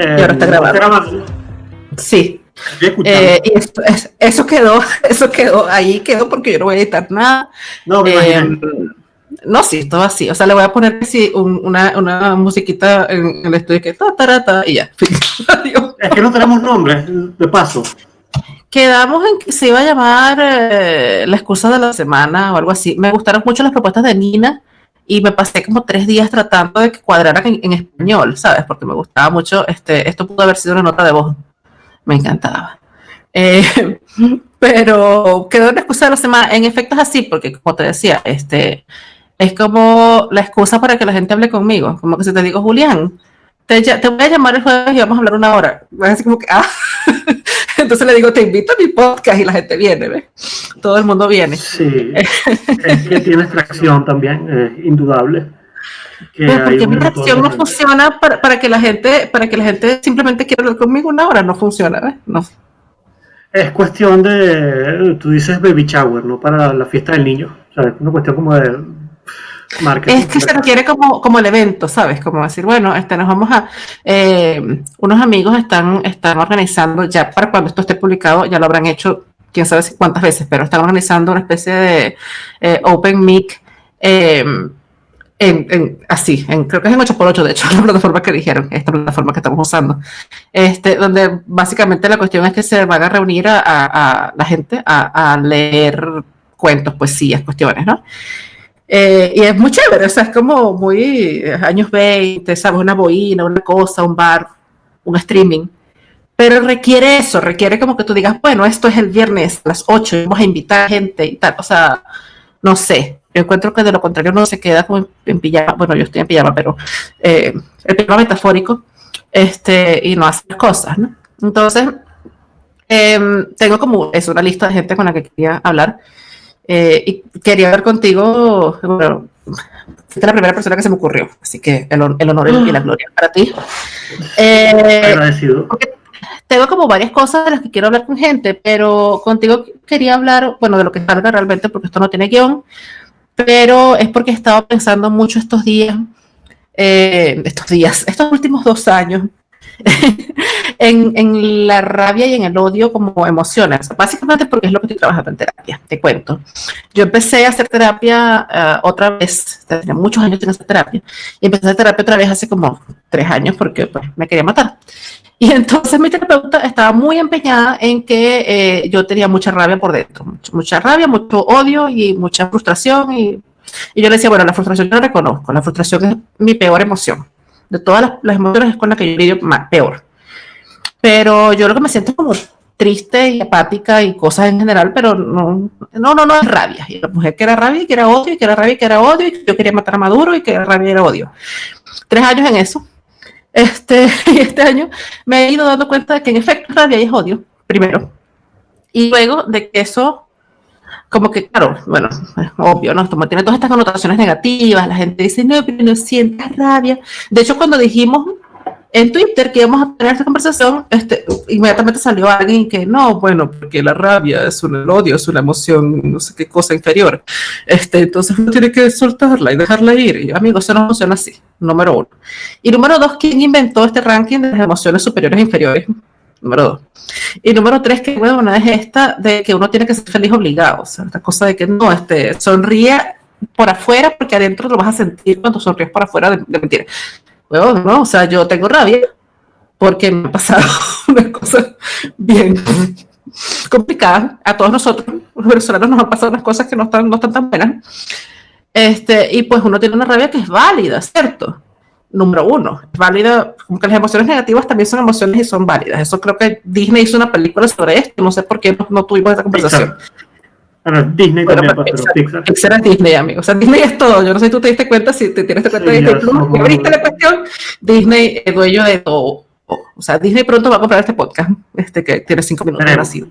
y ahora está grabando. Sí. Eh, y eso quedó, eso quedó, ahí quedó porque yo no voy a editar nada. No, me eh, no, sí, todo así. O sea, le voy a poner así una, una, musiquita en el estudio que ta, ta, ta, y ya. es que no tenemos nombre, de paso. Quedamos en que se iba a llamar eh, La excusa de la semana o algo así. Me gustaron mucho las propuestas de Nina y me pasé como tres días tratando de que cuadraran en, español, ¿sabes? Porque me gustaba mucho, este, esto pudo haber sido una nota de voz, me encantaba. Eh, pero quedó una excusa de la semana, en efecto es así, porque como te decía, este, es como la excusa para que la gente hable conmigo, como que si te digo, Julián, te, te voy a llamar el jueves y vamos a hablar una hora. Así como que, ah. Entonces le digo, te invito a mi podcast y la gente viene, ¿ves? Todo el mundo viene. Sí, es que tiene extracción también, es indudable. Pero porque mi reacción no funciona para, para, que la gente, para que la gente simplemente quiera hablar conmigo una hora, no funciona, ¿ves? No. Es cuestión de, tú dices baby shower, ¿no? Para la fiesta del niño. O sea, es una cuestión como de es que se requiere como, como el evento, ¿sabes? Como decir, bueno, este, nos vamos a... Eh, unos amigos están, están organizando, ya para cuando esto esté publicado, ya lo habrán hecho quién sabe cuántas veces, pero están organizando una especie de eh, Open Mic eh, en, así, en, creo que es en 8x8, de hecho, la plataforma que dijeron, esta plataforma que estamos usando, este, donde básicamente la cuestión es que se van a reunir a, la gente a, a, leer cuentos, poesías, cuestiones, ¿no? Eh, y es muy chévere, o sea, es como muy eh, años 20, ¿sabes? Una boina, una cosa, un bar, un streaming. Pero requiere eso, requiere como que tú digas, bueno, esto es el viernes a las 8, vamos a invitar gente y tal. O sea, no sé. Yo encuentro que de lo contrario no se queda como en, pijama. Bueno, yo estoy en pijama, pero eh, el pijama metafórico este, y no hace cosas, ¿no? Entonces, em, tengo como es una lista de gente con la que quería hablar. Eh, y quería hablar contigo, bueno, fuiste la primera persona que se me ocurrió, así que el, honor y la gloria para ti. Eh, Agradecido. Tengo como varias cosas de las que quiero hablar con gente, pero contigo quería hablar, bueno, de lo que salga realmente, porque esto no tiene guion, pero es porque he estado pensando mucho estos días, eh, estos días, estos últimos dos años, en, la rabia y en el odio como emociones, básicamente porque es lo que estoy trabajando en terapia, te cuento. Yo empecé a hacer terapia eh, otra vez, tenía muchos años sin hacer terapia, y empecé a hacer terapia otra vez hace como tres años porque pues, me quería matar. Y entonces mi terapeuta estaba muy empeñada en que eh, yo tenía mucha rabia por dentro, mucha, rabia, mucho odio y mucha frustración. Y, y, yo le decía, bueno, la frustración yo la reconozco, la frustración es mi peor emoción de todas las, emociones es con las que yo lidio más, peor. Pero yo lo que me siento es como triste y apática y cosas en general, pero no, no, no, no es rabia. Y la mujer que era rabia y que era odio, y que era rabia y que era odio, y que yo quería matar a Maduro y que era rabia y era odio. Tres años en eso. Este, y este año me he ido dando cuenta de que en efecto rabia y es odio, primero. Y luego de que eso como que, claro, bueno, obvio, ¿no? Como tiene todas estas connotaciones negativas, la gente dice, no, pero no sientas rabia. De hecho, cuando dijimos en Twitter que íbamos a tener esta conversación, este, inmediatamente salió alguien que no, bueno, porque la rabia es un odio, es una emoción, no sé qué cosa inferior. Este, entonces uno tiene que soltarla y dejarla ir. Y amigos, eso no funciona así, número uno. Y número dos, ¿quién inventó este ranking de las emociones superiores e inferiores? Número dos. Y número tres, que bueno, es esta de que uno tiene que ser feliz obligado, o sea, esta cosa de que no, este, sonríe por afuera porque adentro lo vas a sentir cuando sonríes por afuera de, mentira. Bueno, no, o sea, yo tengo rabia porque me ha pasado una cosa bien complicada. A todos nosotros, los venezolanos, nos han pasado unas cosas que no están, no están tan buenas. Este, y pues uno tiene una rabia que es válida, ¿cierto? Número uno. Es válida, como que las emociones negativas también son emociones y son válidas. Eso creo que Disney hizo una película sobre esto, no sé por qué no, tuvimos esa conversación. Disney también, pues, pero Pixar, Pixar. es Disney, amigo. O sea, Disney es todo. Yo no sé si tú te diste cuenta, si te tienes cuenta de Disney Plus, abriste la cuestión, Disney es dueño de todo. O sea, Disney pronto va a comprar este podcast, este que tiene cinco minutos nacido.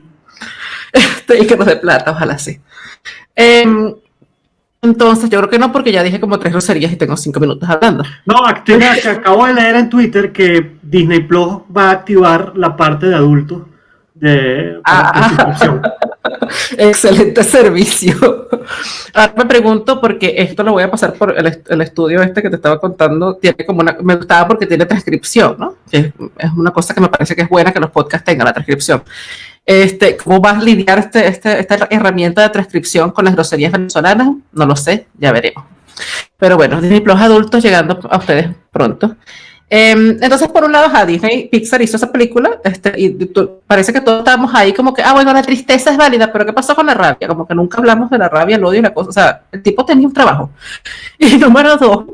Este, y que nos dé plata, ojalá sí. Eh, entonces, yo creo que no, porque ya dije como tres groserías y tengo cinco minutos hablando. No, acabo de leer en Twitter que Disney Plus va a activar la parte de adultos de ah. Excelente servicio. Ahora me pregunto, porque esto lo voy a pasar por el, estudio este que te estaba contando, tiene como me gustaba porque tiene transcripción, ¿no? es, una cosa que me parece que es buena que los podcasts tengan la transcripción. Este, ¿Cómo vas a lidiar este, este, esta herramienta de transcripción con las groserías venezolanas? No lo sé, ya veremos. Pero bueno, Disney Plus adultos llegando a ustedes pronto. Em, entonces, por un lado, Disney, Pixar hizo esa película, este, y parece que todos estábamos ahí como que, ah, bueno, la tristeza es válida, pero ¿qué pasó con la rabia? Como que nunca hablamos de la rabia, el odio y la cosa. O sea, el tipo tenía un trabajo. Y número dos,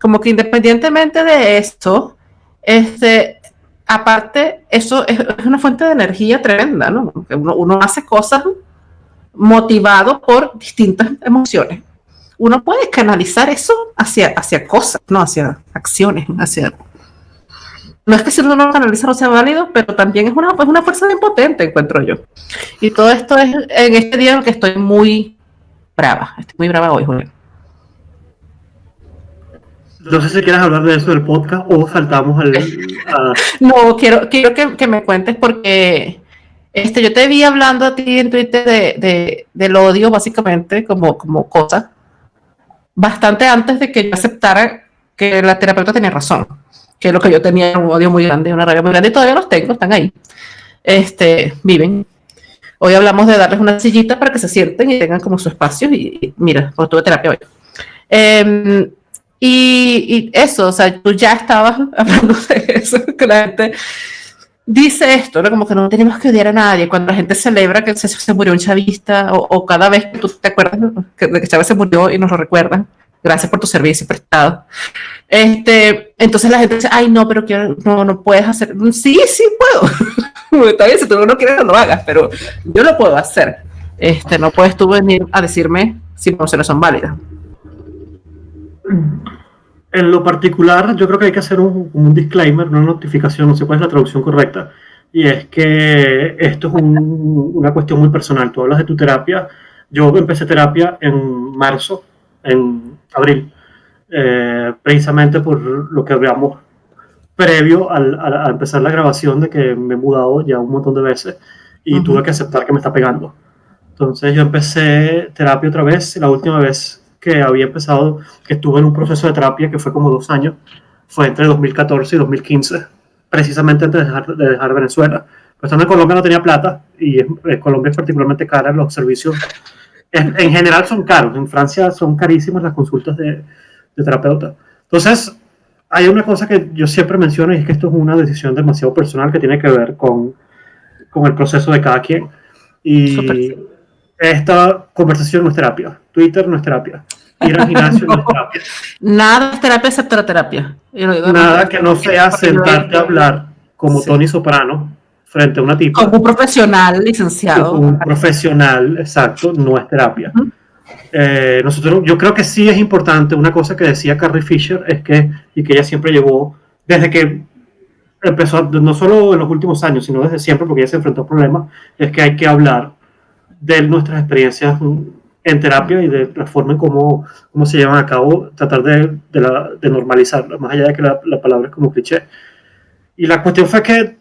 como que independientemente de esto, este, aparte, eso es, una fuente de energía tremenda, ¿no? Uno, uno hace cosas motivado por distintas emociones uno puede canalizar eso hacia, hacia cosas, no hacia acciones, hacia... No es que si uno no lo canaliza no sea válido, pero también es una, es una fuerza bien potente, encuentro yo. Y todo esto es en este día en el que estoy muy brava, estoy muy brava hoy, Julián. No sé si quieres hablar de eso del podcast o saltamos al... No, quiero, quiero que, que, me cuentes porque este, yo te vi hablando a ti en Twitter de, de, del odio, básicamente, como, como cosa bastante antes de que yo aceptara que la terapeuta tenía razón, que lo que yo tenía un odio muy grande, una rabia muy grande, y todavía los tengo, están ahí, este, viven. Hoy hablamos de darles una sillita para que se sienten y tengan como su espacio, y, mira, pues tuve terapia hoy. Em, y, y, eso, o sea, tú ya estabas hablando de eso, que la gente dice esto, ¿no? Como que no tenemos que odiar a nadie. Cuando la gente celebra que se, se murió un chavista, o, cada vez que tú te acuerdas que, que Chávez se murió y nos lo recuerdan, gracias por tu servicio prestado. Este, entonces la gente dice, ay, no, pero quiero, no, no puedes hacer. Sí, sí puedo. Está bien, si tú no quieres, no lo hagas, pero yo lo puedo hacer. Este, no puedes tú venir a decirme si no son válidas. En lo particular, yo creo que hay que hacer un, un disclaimer, una notificación, no sé cuál es la traducción correcta, y es que esto es una cuestión muy personal. Tú hablas de tu terapia. Yo empecé terapia en marzo, en abril, eh, precisamente por lo que hablamos previo al, a, empezar la grabación de que me he mudado ya un montón de veces y tuve que aceptar que me está pegando. Entonces yo empecé terapia otra vez, la última vez que había empezado, que estuve en un proceso de terapia que fue como dos años, fue entre 2014 y 2015, precisamente antes de dejar, de dejar Venezuela. Pues en Colombia no tenía plata y en Colombia es particularmente cara los servicios. En, en, general son caros, en Francia son carísimas las consultas de, de terapeuta. Entonces, hay una cosa que yo siempre menciono y es que esto es una decisión demasiado personal que tiene que ver con, con el proceso de cada quien. Y esta conversación no es terapia, Twitter no es terapia, ir al gimnasio no es terapia. Nada es terapia excepto la terapia. Nada que no sea sentarte a hablar como Tony Soprano frente a una tipa. Como un profesional licenciado. Como un profesional, exacto, no es terapia. Eh, nosotros, yo creo que sí es importante, una cosa que decía Carrie Fisher es que, y que ella siempre llevó, desde que empezó, no solo en los últimos años, sino desde siempre, porque ella se enfrentó a problemas, es que hay que hablar de nuestras experiencias en terapia y de la forma en cómo, cómo se llevan a cabo, tratar de, de, la, de normalizarla, más allá de que la, la, palabra es como cliché. Y la cuestión fue que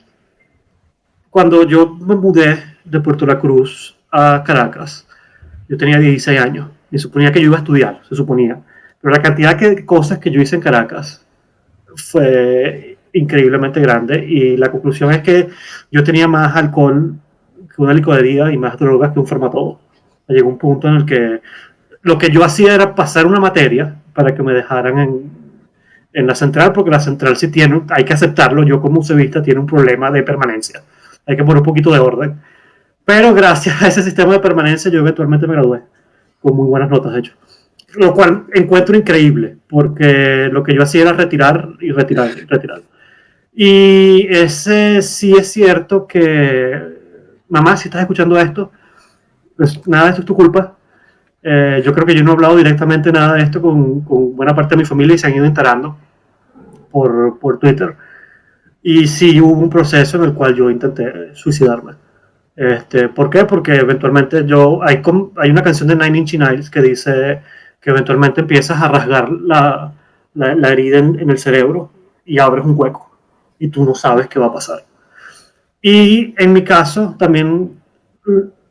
cuando yo me mudé de Puerto La Cruz a Caracas, yo tenía 16 años y suponía que yo iba a estudiar, se suponía. Pero la cantidad de cosas que yo hice en Caracas fue increíblemente grande y la conclusión es que yo tenía más alcohol que una licorería y más drogas que un farmatodo. Llegó un punto en el que lo que yo hacía era pasar una materia para que me dejaran en, la central, porque la central sí tiene, hay que aceptarlo, yo como usevista tiene un problema de permanencia. Hay que poner un poquito de orden. Pero gracias a ese sistema de permanencia yo eventualmente me gradué con muy buenas notas, de hecho. Lo cual encuentro increíble, porque lo que yo hacía era retirar y retirar y retirar. Y ese sí es cierto que mamá, si estás escuchando esto, pues nada, esto es tu culpa. Eh, yo creo que yo no he hablado directamente nada de esto con, con, buena parte de mi familia y se han ido enterando por, por Twitter. Y sí hubo un proceso en el cual yo intenté suicidarme. Este, ¿Por qué? Porque eventualmente yo, hay, hay una canción de Nine Inch Nails que dice que eventualmente empiezas a rasgar la, la, la herida en, en el cerebro y abres un hueco y tú no sabes qué va a pasar. Y en mi caso, también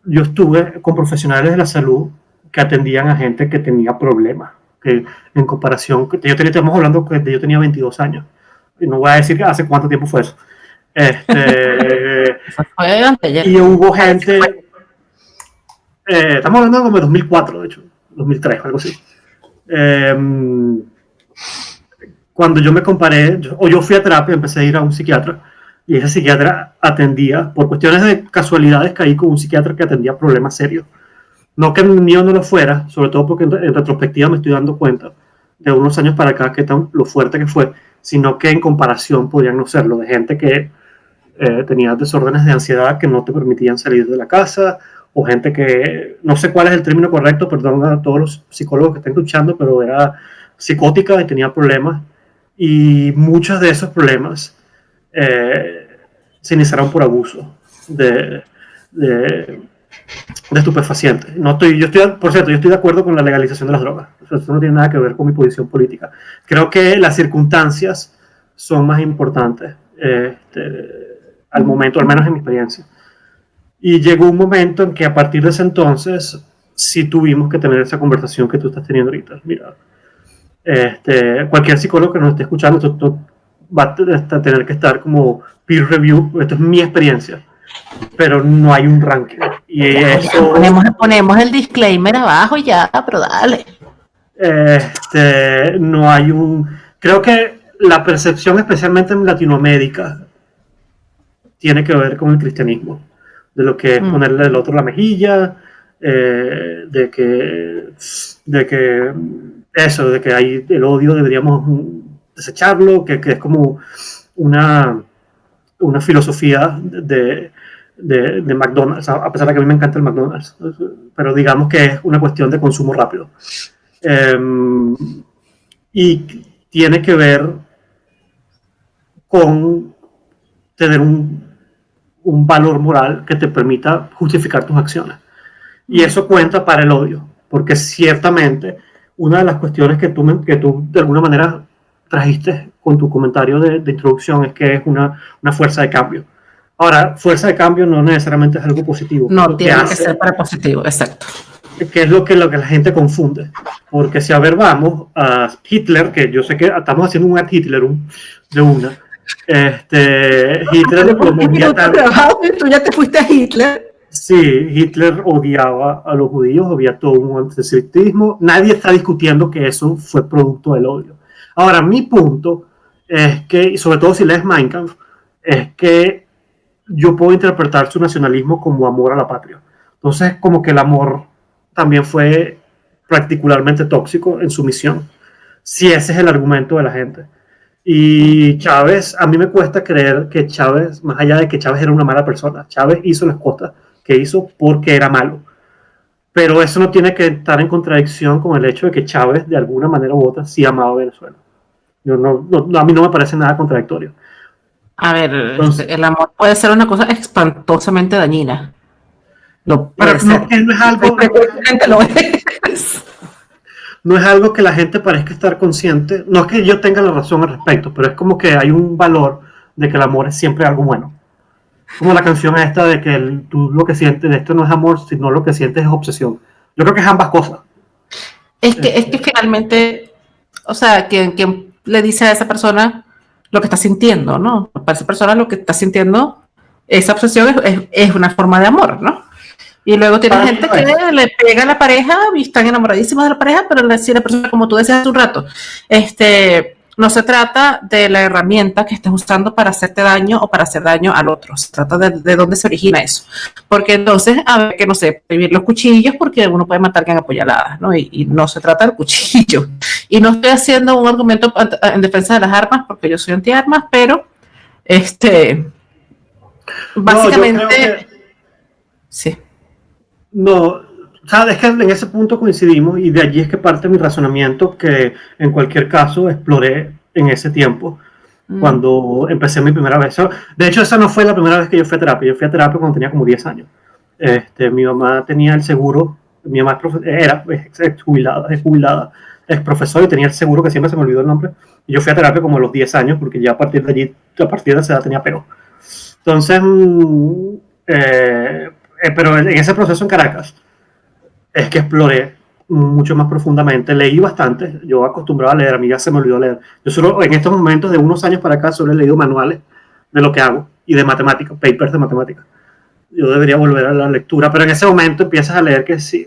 yo estuve con profesionales de la salud que atendían a gente que tenía problemas, que en comparación, yo tenía, estamos hablando que yo tenía 22 años, y no voy a decir hace cuánto tiempo fue eso. Este, y hubo gente, eh, estamos hablando como de 2004, de hecho, 2003, algo así. Em, cuando yo me comparé, o yo fui a terapia, empecé a ir a un psiquiatra, y ese psiquiatra atendía, por cuestiones de casualidades, caí con un psiquiatra que atendía problemas serios. No que el mío no lo fuera, sobre todo porque en, retrospectiva me estoy dando cuenta de unos años para acá que tan lo fuerte que fue, sino que en comparación podían no serlo, de gente que eh, tenía desórdenes de ansiedad que no te permitían salir de la casa, o gente que, no sé cuál es el término correcto, perdón a todos los psicólogos que están escuchando, pero era psicótica y tenía problemas. Y muchos de esos problemas eh, se iniciaron por abuso de, estupefacientes. No estoy, yo estoy, por cierto, yo estoy de acuerdo con la legalización de las drogas. Eso no tiene nada que ver con mi posición política. Creo que las circunstancias son más importantes este, al momento, al menos en mi experiencia. Y llegó un momento en que a partir de ese entonces sí tuvimos que tener esa conversación que tú estás teniendo ahorita. Mira, este, cualquier psicólogo que nos esté escuchando, esto, va a tener que estar como peer review, esto es mi experiencia, pero no hay un ranking. Y eso, ponemos, ponemos el disclaimer abajo ya, pero dale. Este, no hay un... Creo que la percepción, especialmente en Latinoamérica, tiene que ver con el cristianismo, de lo que es mm. ponerle el otro la mejilla, eh, de que, de que eso, de que hay el odio deberíamos desecharlo, que, que es como una, una filosofía de, de, de, McDonald's, a pesar de que a mí me encanta el McDonald's, pero digamos que es una cuestión de consumo rápido. Em, y tiene que ver con tener un, un valor moral que te permita justificar tus acciones. Y eso cuenta para el odio, porque ciertamente una de las cuestiones que tú, que tú de alguna manera trajiste con tu comentario de, introducción es que es una, una, fuerza de cambio. Ahora, fuerza de cambio no necesariamente es algo positivo. No, tiene que, ser para positivo, exacto. Que es lo que, lo que la gente confunde. Porque si a ver, vamos a Hitler, que yo sé que estamos haciendo un ad Hitler de una. Este, Hitler, tú ya te fuiste a Hitler. Sí, Hitler odiaba a los judíos, había todo un antisemitismo. Nadie está discutiendo que eso fue producto del odio. Ahora, mi punto es que, y sobre todo si lees Mein Kampf, es que yo puedo interpretar su nacionalismo como amor a la patria. Entonces, como que el amor también fue particularmente tóxico en su misión, si ese es el argumento de la gente. Y Chávez, a mí me cuesta creer que Chávez, más allá de que Chávez era una mala persona, Chávez hizo las cosas que hizo porque era malo. Pero eso no tiene que estar en contradicción con el hecho de que Chávez, de alguna manera u otra, sí amaba a Venezuela. Yo no, a mí no me parece nada contradictorio. A ver, el amor puede ser una cosa espantosamente dañina. No, pero no, es algo. no es algo que la gente parezca estar consciente. No es que yo tenga la razón al respecto, pero es como que hay un valor de que el amor es siempre algo bueno como la canción esta de que tú lo que sientes de esto no es amor, sino lo que sientes es obsesión. Yo creo que es ambas cosas. Es que, es que este. finalmente, o sea, quien, le dice a esa persona lo que está sintiendo, ¿no? Para esa persona lo que está sintiendo, esa obsesión es, una forma de amor, ¿no? Y luego tiene gente que le pega a la pareja y están enamoradísimos de la pareja, pero si la persona, como tú decías hace un rato, este, no se trata de la herramienta que estés usando para hacerte daño o para hacer daño al otro. Se trata de, dónde se origina eso. Porque entonces, a ver, que no sé, prohibir los cuchillos porque uno puede matar en apoyaladas, ¿no? Y, no se trata del cuchillo. Y no estoy haciendo un argumento en defensa de las armas porque yo soy antiarmas, pero este. Básicamente. Sí. No, sabes que en ese punto coincidimos y de allí es que parte mi razonamiento que en cualquier caso exploré en ese tiempo mm. cuando empecé mi primera vez. De hecho, esa no fue la primera vez que yo fui a terapia. Yo fui a terapia cuando tenía como 10 años. Este, mi mamá tenía el seguro, mi mamá era ex jubilada, es jubilada, es profesor y tenía el seguro que siempre se me olvidó el nombre. Y yo fui a terapia como a los 10 años porque ya a partir de allí, a partir de esa edad tenía pero. Entonces, mm, eh, eh, pero en ese proceso en Caracas es que exploré mucho más profundamente. Leí bastante, yo acostumbraba a leer, a mí ya se me olvidó leer. Yo solo en estos momentos, de unos años para acá, solo he leído manuales de lo que hago y de matemáticas, papers de matemáticas. Yo debería volver a la lectura, pero en ese momento empiezas a leer que sí.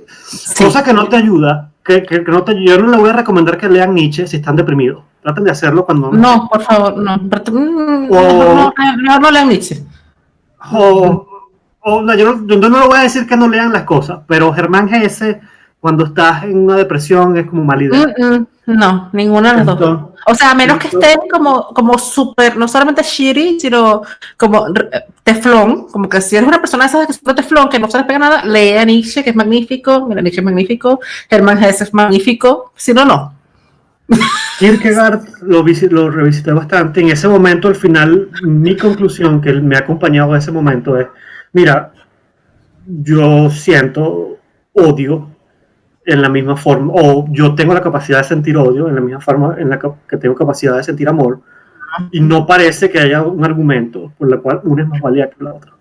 Cosa que no te ayuda, que, que, no te, yo no le voy a recomendar que lean Nietzsche si están deprimidos. Traten de hacerlo cuando... No, por favor, no. Mm, o, no, no, no, lean Nietzsche. O, o yo, no, yo no le voy a decir que no lean las cosas, pero Germán Gese cuando estás en una depresión es como mal idea. Mm, mm, no, ninguna de las dos. O sea, a menos que estén como, como súper, no solamente shitty, sino como teflón, como que si eres una persona esa que es teflón, que no se les pega nada, lee a Nietzsche, que es magnífico, mira, Nietzsche es magnífico, Hermann Hesse es magnífico, si no, no. Kierkegaard lo, lo revisité bastante. En ese momento, al final, mi conclusión que me ha acompañado a ese momento es, mira, yo siento odio en la misma forma, o yo tengo la capacidad de sentir odio en la misma forma en la que tengo capacidad de sentir amor, y no parece que haya un argumento por el cual una es más válida que la otra.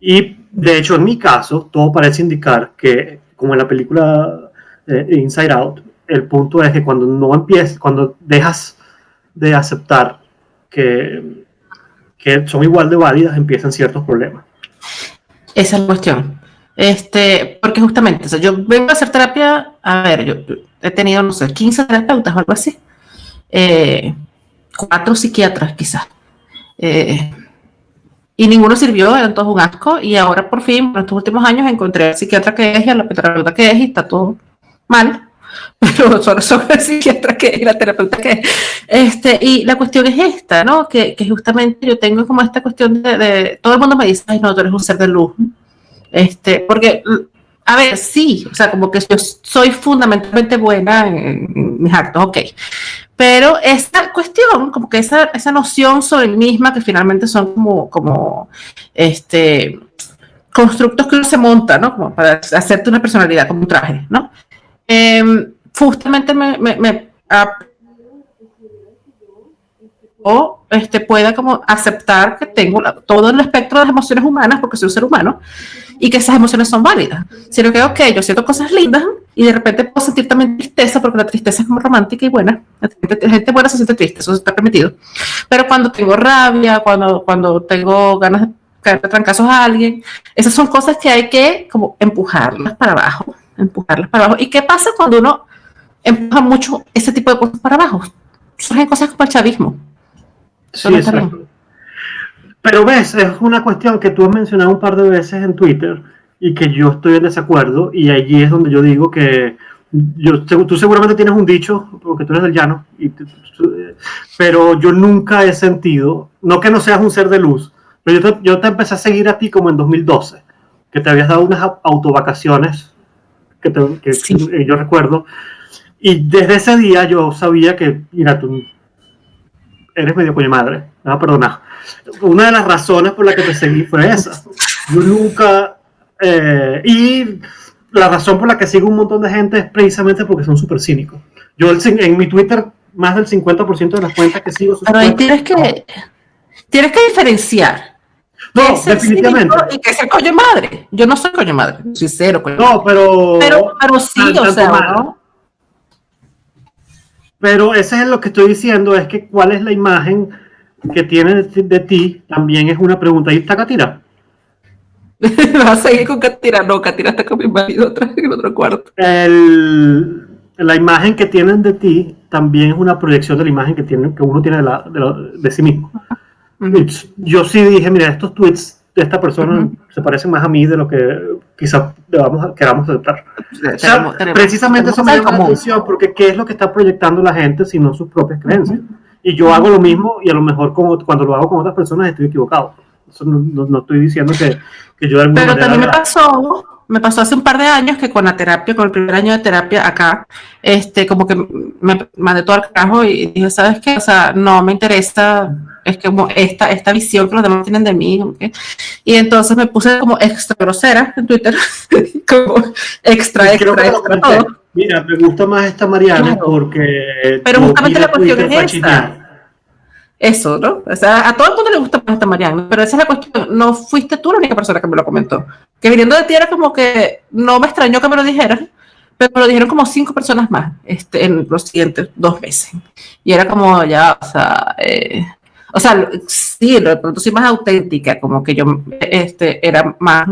Y de hecho, en mi caso, todo parece indicar que, como en la película eh, Inside Out, el punto es que cuando no empiezas, cuando dejas de aceptar que, que son igual de válidas, empiezan ciertos problemas. Esa es la cuestión. Este, porque justamente, o sea, yo vengo a hacer terapia, a ver, yo, he tenido, no sé, 15 terapeutas o algo así, eh, cuatro psiquiatras quizás, eh, y ninguno sirvió, eran todos un asco, y ahora por fin, en estos últimos años, encontré al psiquiatra que es y a la terapeuta que es, y está todo mal, pero solo son el psiquiatra que y la terapeuta que es. Este, y la cuestión es esta, ¿no? Que, justamente yo tengo como esta cuestión de, de, todo el mundo me dice, ay, no, tú eres un ser de luz, este, porque, a ver, sí, o sea, como que yo soy fundamentalmente buena en, mis actos, ok. Pero esa cuestión, como que esa, esa noción sobre mí misma, que finalmente son como, como este, constructos que uno se monta, ¿no? Como para hacerte una personalidad, como un traje, ¿no? Em, justamente me, me, me o este, pueda como aceptar que tengo todo el espectro de las emociones humanas porque soy un ser humano y que esas emociones son válidas. Sino que, ok, yo siento cosas lindas y de repente puedo sentir también tristeza porque la tristeza es muy romántica y buena. La gente, buena se siente triste, eso está permitido. Pero cuando tengo rabia, cuando, cuando tengo ganas de caer trancazos a alguien, esas son cosas que hay que como empujarlas para abajo, empujarlas para abajo. ¿Y qué pasa cuando uno empuja mucho ese tipo de cosas para abajo? Surgen cosas como el chavismo. Sí, pero ves, es una cuestión que tú has mencionado un par de veces en Twitter y que yo estoy en desacuerdo y allí es donde yo digo que yo, tú seguramente tienes un dicho, porque tú eres del llano, y pero yo nunca he sentido, no que no seas un ser de luz, pero yo te, yo te empecé a seguir a ti como en 2012, que te habías dado unas autovacaciones, que, que yo recuerdo, y desde ese día yo sabía que, mira, tú eres medio coño madre, no perdona una de las razones por las que te seguí fue esa. Yo nunca... Eh, y la razón por la que sigo un montón de gente es precisamente porque son súper cínicos. Yo en mi Twitter, más del 50% de las cuentas que sigo... Pero ahí tienes que, tienes que diferenciar. No, definitivamente. Y que sea coño madre. Yo no soy coño madre, soy cero coño No, pero... Pero, pero sí, o sea, ¿no? Pero ese es lo que estoy diciendo, es que cuál es la imagen que tiene de ti también es una pregunta. ¿Ahí está Katira? ¿Vas a seguir con Katira? No, Katira está con mi marido atrás en otro cuarto. El, la imagen que tienen de ti también es una proyección de la imagen que, tiene, que uno tiene de, la, de, sí mismo. Yo sí dije, mira, estos tweets de esta persona se parecen más a mí de lo que quizás queramos aceptar. precisamente eso me llama la atención, porque ¿qué es lo que está proyectando la gente si no sus propias creencias? Y yo hago lo mismo y a lo mejor como, cuando lo hago con otras personas estoy equivocado. Eso no, no, estoy diciendo que, que yo de alguna Pero también me pasó, me pasó hace un par de años que con la terapia, con el primer año de terapia acá, este, como que me mandé todo al carajo y dije, ¿sabes qué? O sea, no me interesa, es como esta, esta visión que los demás tienen de mí. Y entonces me puse como extra grosera en Twitter, como extra, extra, extra, todo. Mira, me gusta más esta Mariana porque. Pero justamente la cuestión es esta. Eso, ¿no? O sea, a todo el mundo le gusta esta Mariana, pero esa es la cuestión. No fuiste tú la única persona que me lo comentó. Que viniendo de ti era como que no me extrañó que me lo dijeras, pero me lo dijeron como cinco personas más este, en los siguientes dos meses. Y era como ya, o sea, eh, o sea, sí, de pronto sí más auténtica, como que yo este, era más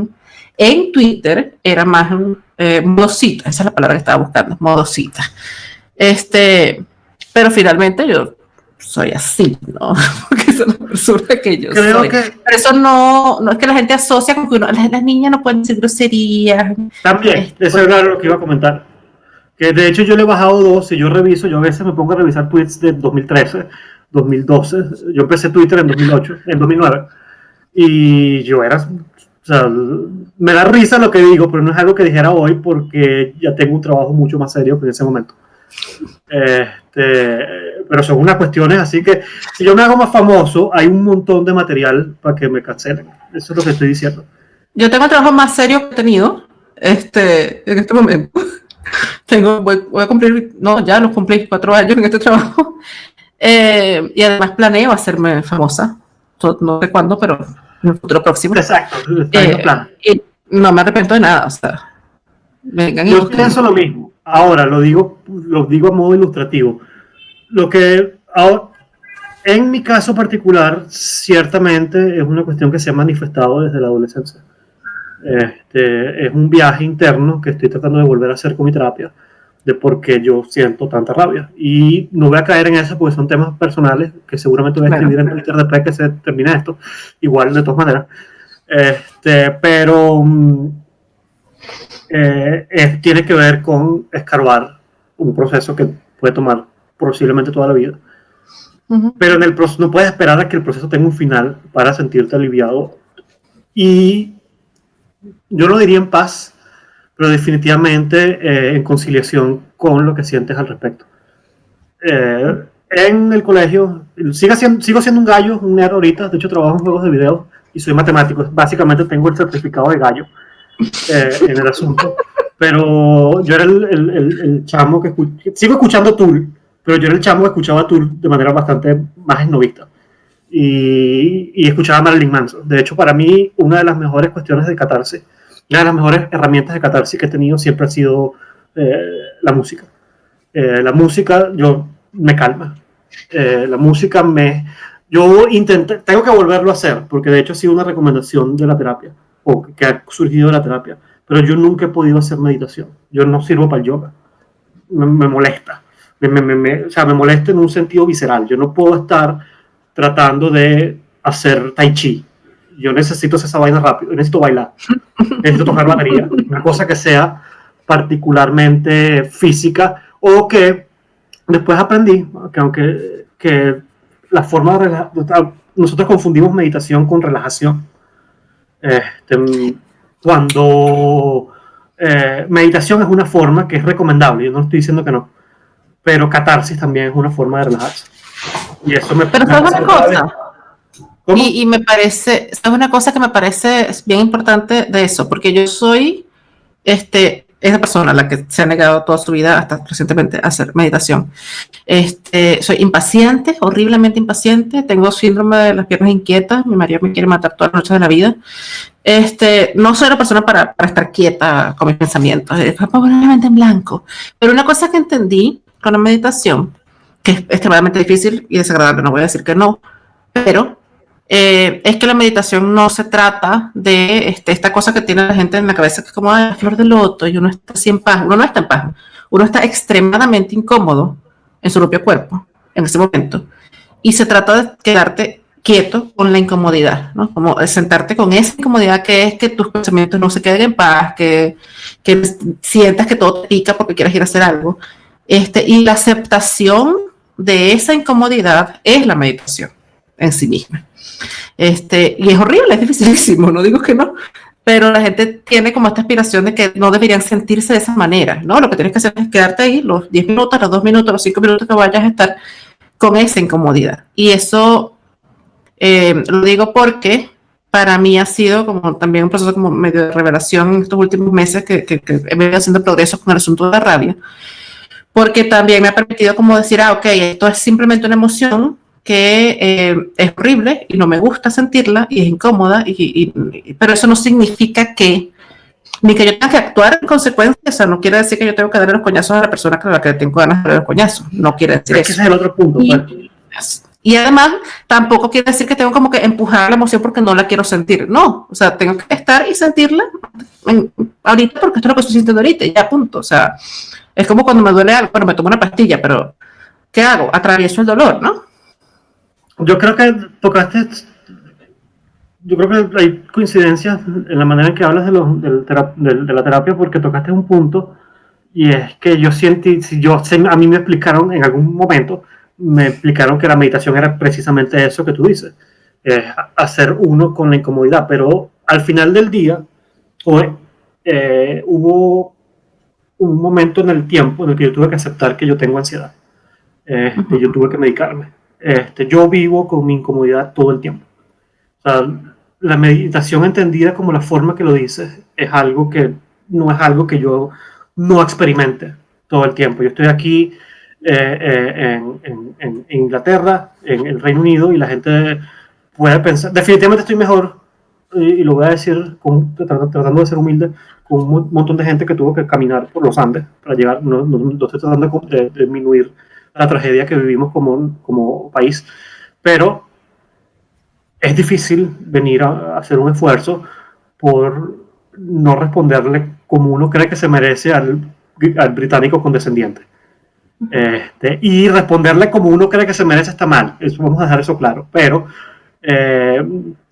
en Twitter, era más eh, modosita, esa es la palabra que estaba buscando, modosita. Este, pero finalmente yo soy así, ¿no? Porque es una persona que yo Creo soy. Que... Pero eso no, no es que la gente asocia con que las, niñas no pueden decir groserías. También, este, eso era lo que iba a comentar. Que de hecho yo le he bajado dos, y yo reviso, yo a veces me pongo a revisar tweets de 2013, 2012, yo empecé Twitter en 2008, en 2009, y yo era, o sea, me da risa lo que digo, pero no es algo que dijera hoy porque ya tengo un trabajo mucho más serio que en ese momento. Este, pero son unas cuestiones así que si yo me hago más famoso, hay un montón de material para que me cancelen. Eso es lo que estoy diciendo. Yo tengo el trabajo más serio que he tenido este, en este momento. tengo, voy, a cumplir, no, ya los cumplí cuatro años en este trabajo. Eh, y además planeo hacerme famosa. No sé cuándo, pero en el futuro próximo. Exacto, eh, Y no me arrepiento de nada. O sea, vengan yo pienso lo mismo. Ahora, lo digo, lo digo a modo ilustrativo lo que en mi caso particular, ciertamente es una cuestión que se ha manifestado desde la adolescencia. Este, es un viaje interno que estoy tratando de volver a hacer con mi terapia, de por qué yo siento tanta rabia. Y no voy a caer en eso porque son temas personales que seguramente voy a escribir en Twitter después que se termine esto, igual de todas maneras. Este, pero mm, eh, tiene que ver con escarbar un proceso que puede tomar posiblemente toda la vida. Pero en el proceso no puedes esperar a que el proceso tenga un final para sentirte aliviado. Y yo no diría en paz, pero definitivamente eh, en conciliación con lo que sientes al respecto. Eh, en el colegio, sigo siendo, sigo siendo un gallo, un nerd ahorita, de hecho trabajo en juegos de video y soy matemático, básicamente tengo el certificado de gallo eh, en el asunto, pero yo era el, el, el, chamo que sigo escuchando Tool, pero yo era el chamo escuchaba Tool de manera bastante más esnovista. Y, y, escuchaba a Marilyn Manson. De hecho, para mí, una de las mejores cuestiones de catarse, una de las mejores herramientas de catarse que he tenido siempre ha sido eh, la música. Eh, la música, yo, me calma. Eh, la música me... Yo intenté, tengo que volverlo a hacer, porque de hecho ha sido una recomendación de la terapia, o que ha surgido de la terapia, pero yo nunca he podido hacer meditación. Yo no sirvo para el yoga. me molesta me, me, o sea, me molesta en un sentido visceral. Yo no puedo estar tratando de hacer tai chi. Yo necesito hacer esa vaina rápido, necesito bailar, necesito tocar batería, una cosa que sea particularmente física o que después aprendí que aunque que la forma de nosotros confundimos meditación con relajación. Este, cuando eh, meditación es una forma que es recomendable, yo no estoy diciendo que no, pero catarsis también es una forma de relajarse. Y eso me Pero ¿sabes una cosa? Y, y, me parece, es una cosa que me parece bien importante de eso, porque yo soy este, esa persona a la que se ha negado toda su vida hasta recientemente a hacer meditación. Este, soy impaciente, horriblemente impaciente, tengo síndrome de las piernas inquietas, mi marido me quiere matar todas las noches de la vida. Este, no soy la persona para, para estar quieta con mis pensamientos, es probablemente en blanco. Pero una cosa que entendí con la meditación, que es extremadamente difícil y desagradable, no voy a decir que no, pero eh, es que la meditación no se trata de este, esta cosa que tiene la gente en la cabeza, que es como la flor de loto y uno está así en paz. Uno no está en paz, uno está extremadamente incómodo en su propio cuerpo en ese momento. Y se trata de quedarte quieto con la incomodidad, ¿no? Como sentarte con esa incomodidad que es que tus pensamientos no se queden en paz, que, que sientas que todo te pica porque quieres ir a hacer algo este, y la aceptación de esa incomodidad es la meditación en sí misma. Este, y es horrible, es dificilísimo, no digo que no, pero la gente tiene como esta aspiración de que no deberían sentirse de esa manera, ¿no? Lo que tienes que hacer es quedarte ahí los 10 minutos, los 2 minutos, los 5 minutos que vayas a estar con esa incomodidad. Y eso eh, lo digo porque para mí ha sido como también un proceso como medio de revelación en estos últimos meses que, que, he venido haciendo progreso con el asunto de la rabia porque también me ha permitido como decir, ah, ok, esto es simplemente una emoción, que eh, es horrible y no me gusta sentirla y es incómoda, y, pero eso no significa que ni que yo tenga que actuar en consecuencia, o sea, no quiere decir que yo tengo que darle los coñazos a la persona con la que tengo ganas de darle los coñazos, no quiere decir eso. Ese es el otro punto. Pues. Y, además, tampoco quiere decir que tengo como que empujar la emoción porque no la quiero sentir, no, o sea, tengo que estar y sentirla ahorita porque esto es lo que estoy sintiendo ahorita, ya punto, o sea, es como cuando me duele algo, bueno, me tomo una pastilla, pero ¿qué hago? Atravieso el dolor, ¿no? Yo creo que tocaste yo creo que hay coincidencias en la manera en que hablas de, los, de, la terapia porque tocaste un punto y es que yo siento, si yo, a mí me explicaron en algún momento, me explicaron que la meditación era precisamente eso que tú dices, hacer uno con la incomodidad, pero al final del día pues, eh, hubo un momento en el tiempo en el que yo tuve que aceptar que yo tengo ansiedad, este, yo tuve que medicarme, este, yo vivo con mi incomodidad todo el tiempo. O sea, la meditación entendida como la forma que lo dices es algo que no es algo que yo no experimente todo el tiempo. Yo estoy aquí eh, eh, en, Inglaterra, en el Reino Unido, y la gente puede pensar, definitivamente estoy mejor, y, lo voy a decir tratando de ser humilde, con un montón de gente que tuvo que caminar por los Andes para llegar, no, estoy tratando de, de disminuir la tragedia que vivimos como, como país, pero es difícil venir a hacer un esfuerzo por no responderle como uno cree que se merece al, británico condescendiente. Este, y responderle como uno cree que se merece está mal. Eso, vamos a dejar eso claro. Pero eh,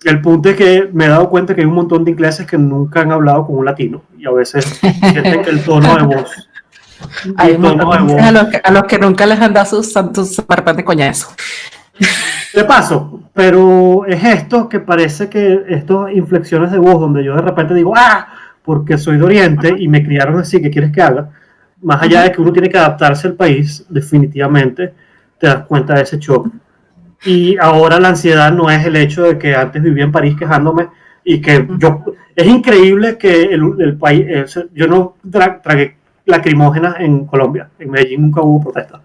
el punto es que me he dado cuenta que hay un montón de ingleses que nunca han hablado con un latino y a veces sienten que el tono de voz. Hay tono de voz a, los que, a, los que, nunca les han dado sus, sus de coñazo. De paso, pero es esto que parece que estas inflexiones de voz donde yo de repente digo, ah, porque soy de Oriente y me criaron así, ¿qué quieres que haga? Más allá de que uno tiene que adaptarse al país, definitivamente te das cuenta de ese shock. Y ahora la ansiedad no es el hecho de que antes vivía en París quejándome y que yo, es increíble que el, país, yo no tragué lacrimógenas en Colombia, en Medellín nunca hubo protesta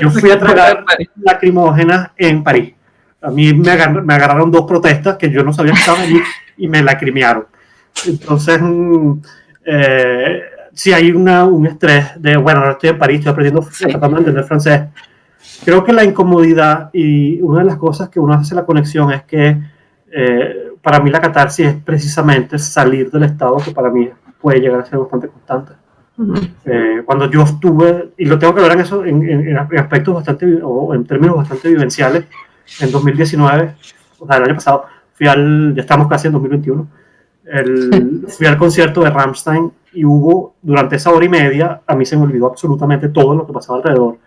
yo fui a tragar lacrimógenas en París. A mí me, agarraron dos protestas que yo no sabía que estaban allí y me lacrimearon. Entonces, mm, eh, si hay una, un estrés de, bueno, ahora estoy en París, estoy aprendiendo, tratando de entender francés. Creo que la incomodidad y una de las cosas que uno hace la conexión es que eh, para mí la catarsis es precisamente salir del estado que para mí puede llegar a ser bastante constante. Eh, cuando yo estuve, y lo tengo que ver en eso, en, aspectos bastante, o en términos bastante vivenciales, en 2019, o sea, el año pasado, fui al, ya estamos casi en 2021, el, fui al concierto de Rammstein y hubo, durante esa hora y media, a mí se me olvidó absolutamente todo lo que pasaba alrededor.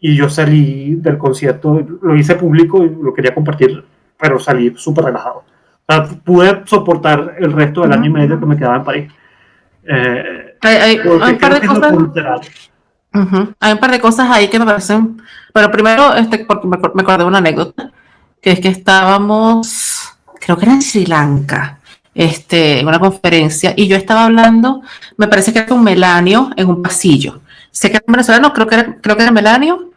Y yo salí del concierto, lo hice público y lo quería compartir, pero salí súper relajado. O sea, pude soportar el resto del año y medio que me quedaba en París. Eh, hay, un par de cosas. Hay un par de cosas ahí que me parecen. Pero primero, este, porque me, me acordé de una anécdota, que es que estábamos, creo que era en Sri Lanka, este, en una conferencia, y yo estaba hablando, me parece que era con Melanio en un pasillo. Sé que era venezolano, creo que era, creo que era Melanio,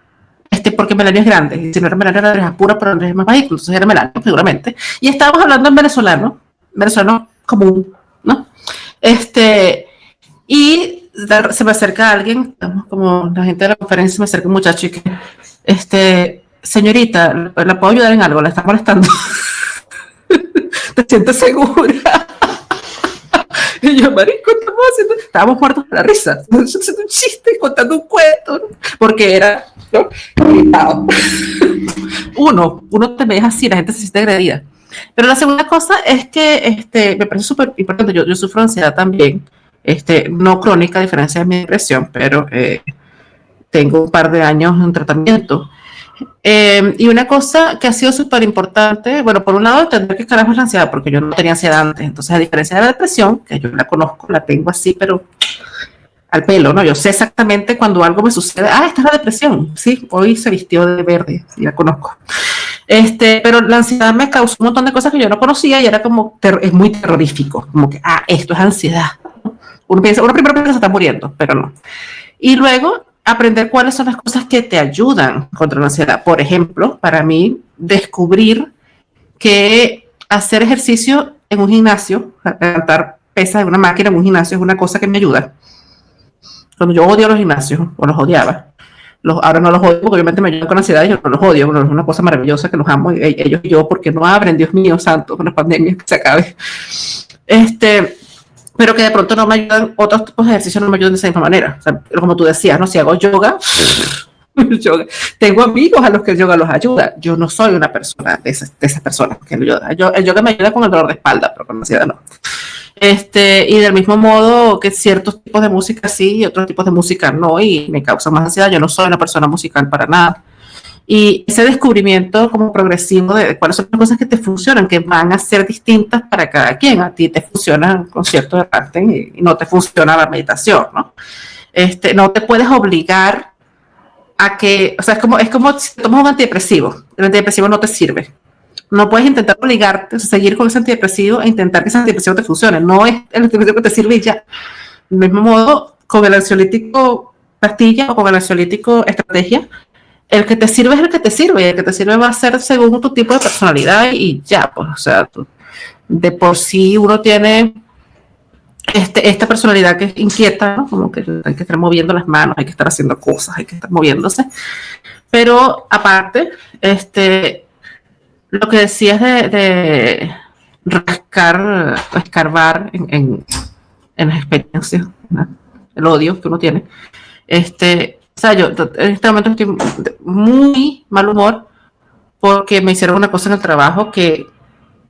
este, porque Melanio es grande, si no era Melanio era Andrés Apura, pero es más bajito, entonces era Melanio, seguramente. Y estábamos hablando en venezolano, venezolano común, ¿no? Este, y se me acerca alguien, como la gente de la conferencia, se me acerca un muchacho y este, señorita, ¿la puedo ayudar en algo? ¿La está molestando? ¿Te sientes segura? y yo, marico, estamos haciendo, estábamos muertos de la risa, haciendo un chiste, contando un cuento, porque era, ¿no? uno, uno te ve así, la gente se siente agredida. Pero la segunda cosa es que este, me parece súper importante, yo, yo sufro ansiedad también, este, no crónica a diferencia de mi depresión, pero eh, tengo un par de años en tratamiento. Eh, y una cosa que ha sido súper importante, bueno, por un lado, entender que carajo es la ansiedad, porque yo no tenía ansiedad antes. Entonces, a diferencia de la depresión, que yo la conozco, la tengo así, pero al pelo, ¿no? Yo sé exactamente cuando algo me sucede, ah, esta es la depresión, sí, hoy se vistió de verde, y la conozco. Este, pero la ansiedad me causó un montón de cosas que yo no conocía y era como, es muy terrorífico, como que, ah, esto es ansiedad. Uno, piensa, uno primero piensa que se está muriendo, pero no. Y luego, aprender cuáles son las cosas que te ayudan contra la ansiedad. Por ejemplo, para mí, descubrir que hacer ejercicio en un gimnasio, levantar pesas en una máquina en un gimnasio es una cosa que me ayuda. Cuando yo odio los gimnasios, o los odiaba, los, ahora no los odio porque obviamente me ayudan con ansiedad y yo no los odio, es una cosa maravillosa que los amo, ellos y yo, porque no abren, Dios mío santo, con la pandemia que se acabe. Este, pero que de pronto no me ayudan, otros tipos de ejercicios no me ayudan de esa misma manera. O sea, como tú decías, ¿no? Si hago yoga, yoga, tengo amigos a los que el yoga los ayuda. Yo no soy una persona de esas, de esas personas que el yoga, yo, el yoga me ayuda con el dolor de espalda, pero con la ansiedad no. Este, y del mismo modo que ciertos tipos de música sí y otros tipos de música no, y me causa más ansiedad. Yo no soy una persona musical para nada. Y ese descubrimiento como progresivo de cuáles son las cosas que te funcionan, que van a ser distintas para cada quien. A ti te funciona un concierto de arte y, no te funciona la meditación, ¿no? Este, no te puedes obligar a que, o sea, es como, es como si tomas un antidepresivo. El antidepresivo no te sirve. No puedes intentar obligarte a seguir con ese antidepresivo e intentar que ese antidepresivo te funcione. No es el antidepresivo que te sirve ya. Del mismo modo, con el ansiolítico pastilla o con el ansiolítico estrategia, el que te sirve es el que te sirve y el que te sirve va a ser según tu tipo de personalidad y ya, pues, o sea, de por sí uno tiene este, esta personalidad que es inquieta, ¿no? Como que hay que estar moviendo las manos, hay que estar haciendo cosas, hay que estar moviéndose. Pero aparte, este, lo que decías de, de rascar, escarbar en, en, las experiencias, el odio que uno tiene, este, o sea, yo en este momento estoy muy mal humor porque me hicieron una cosa en el trabajo que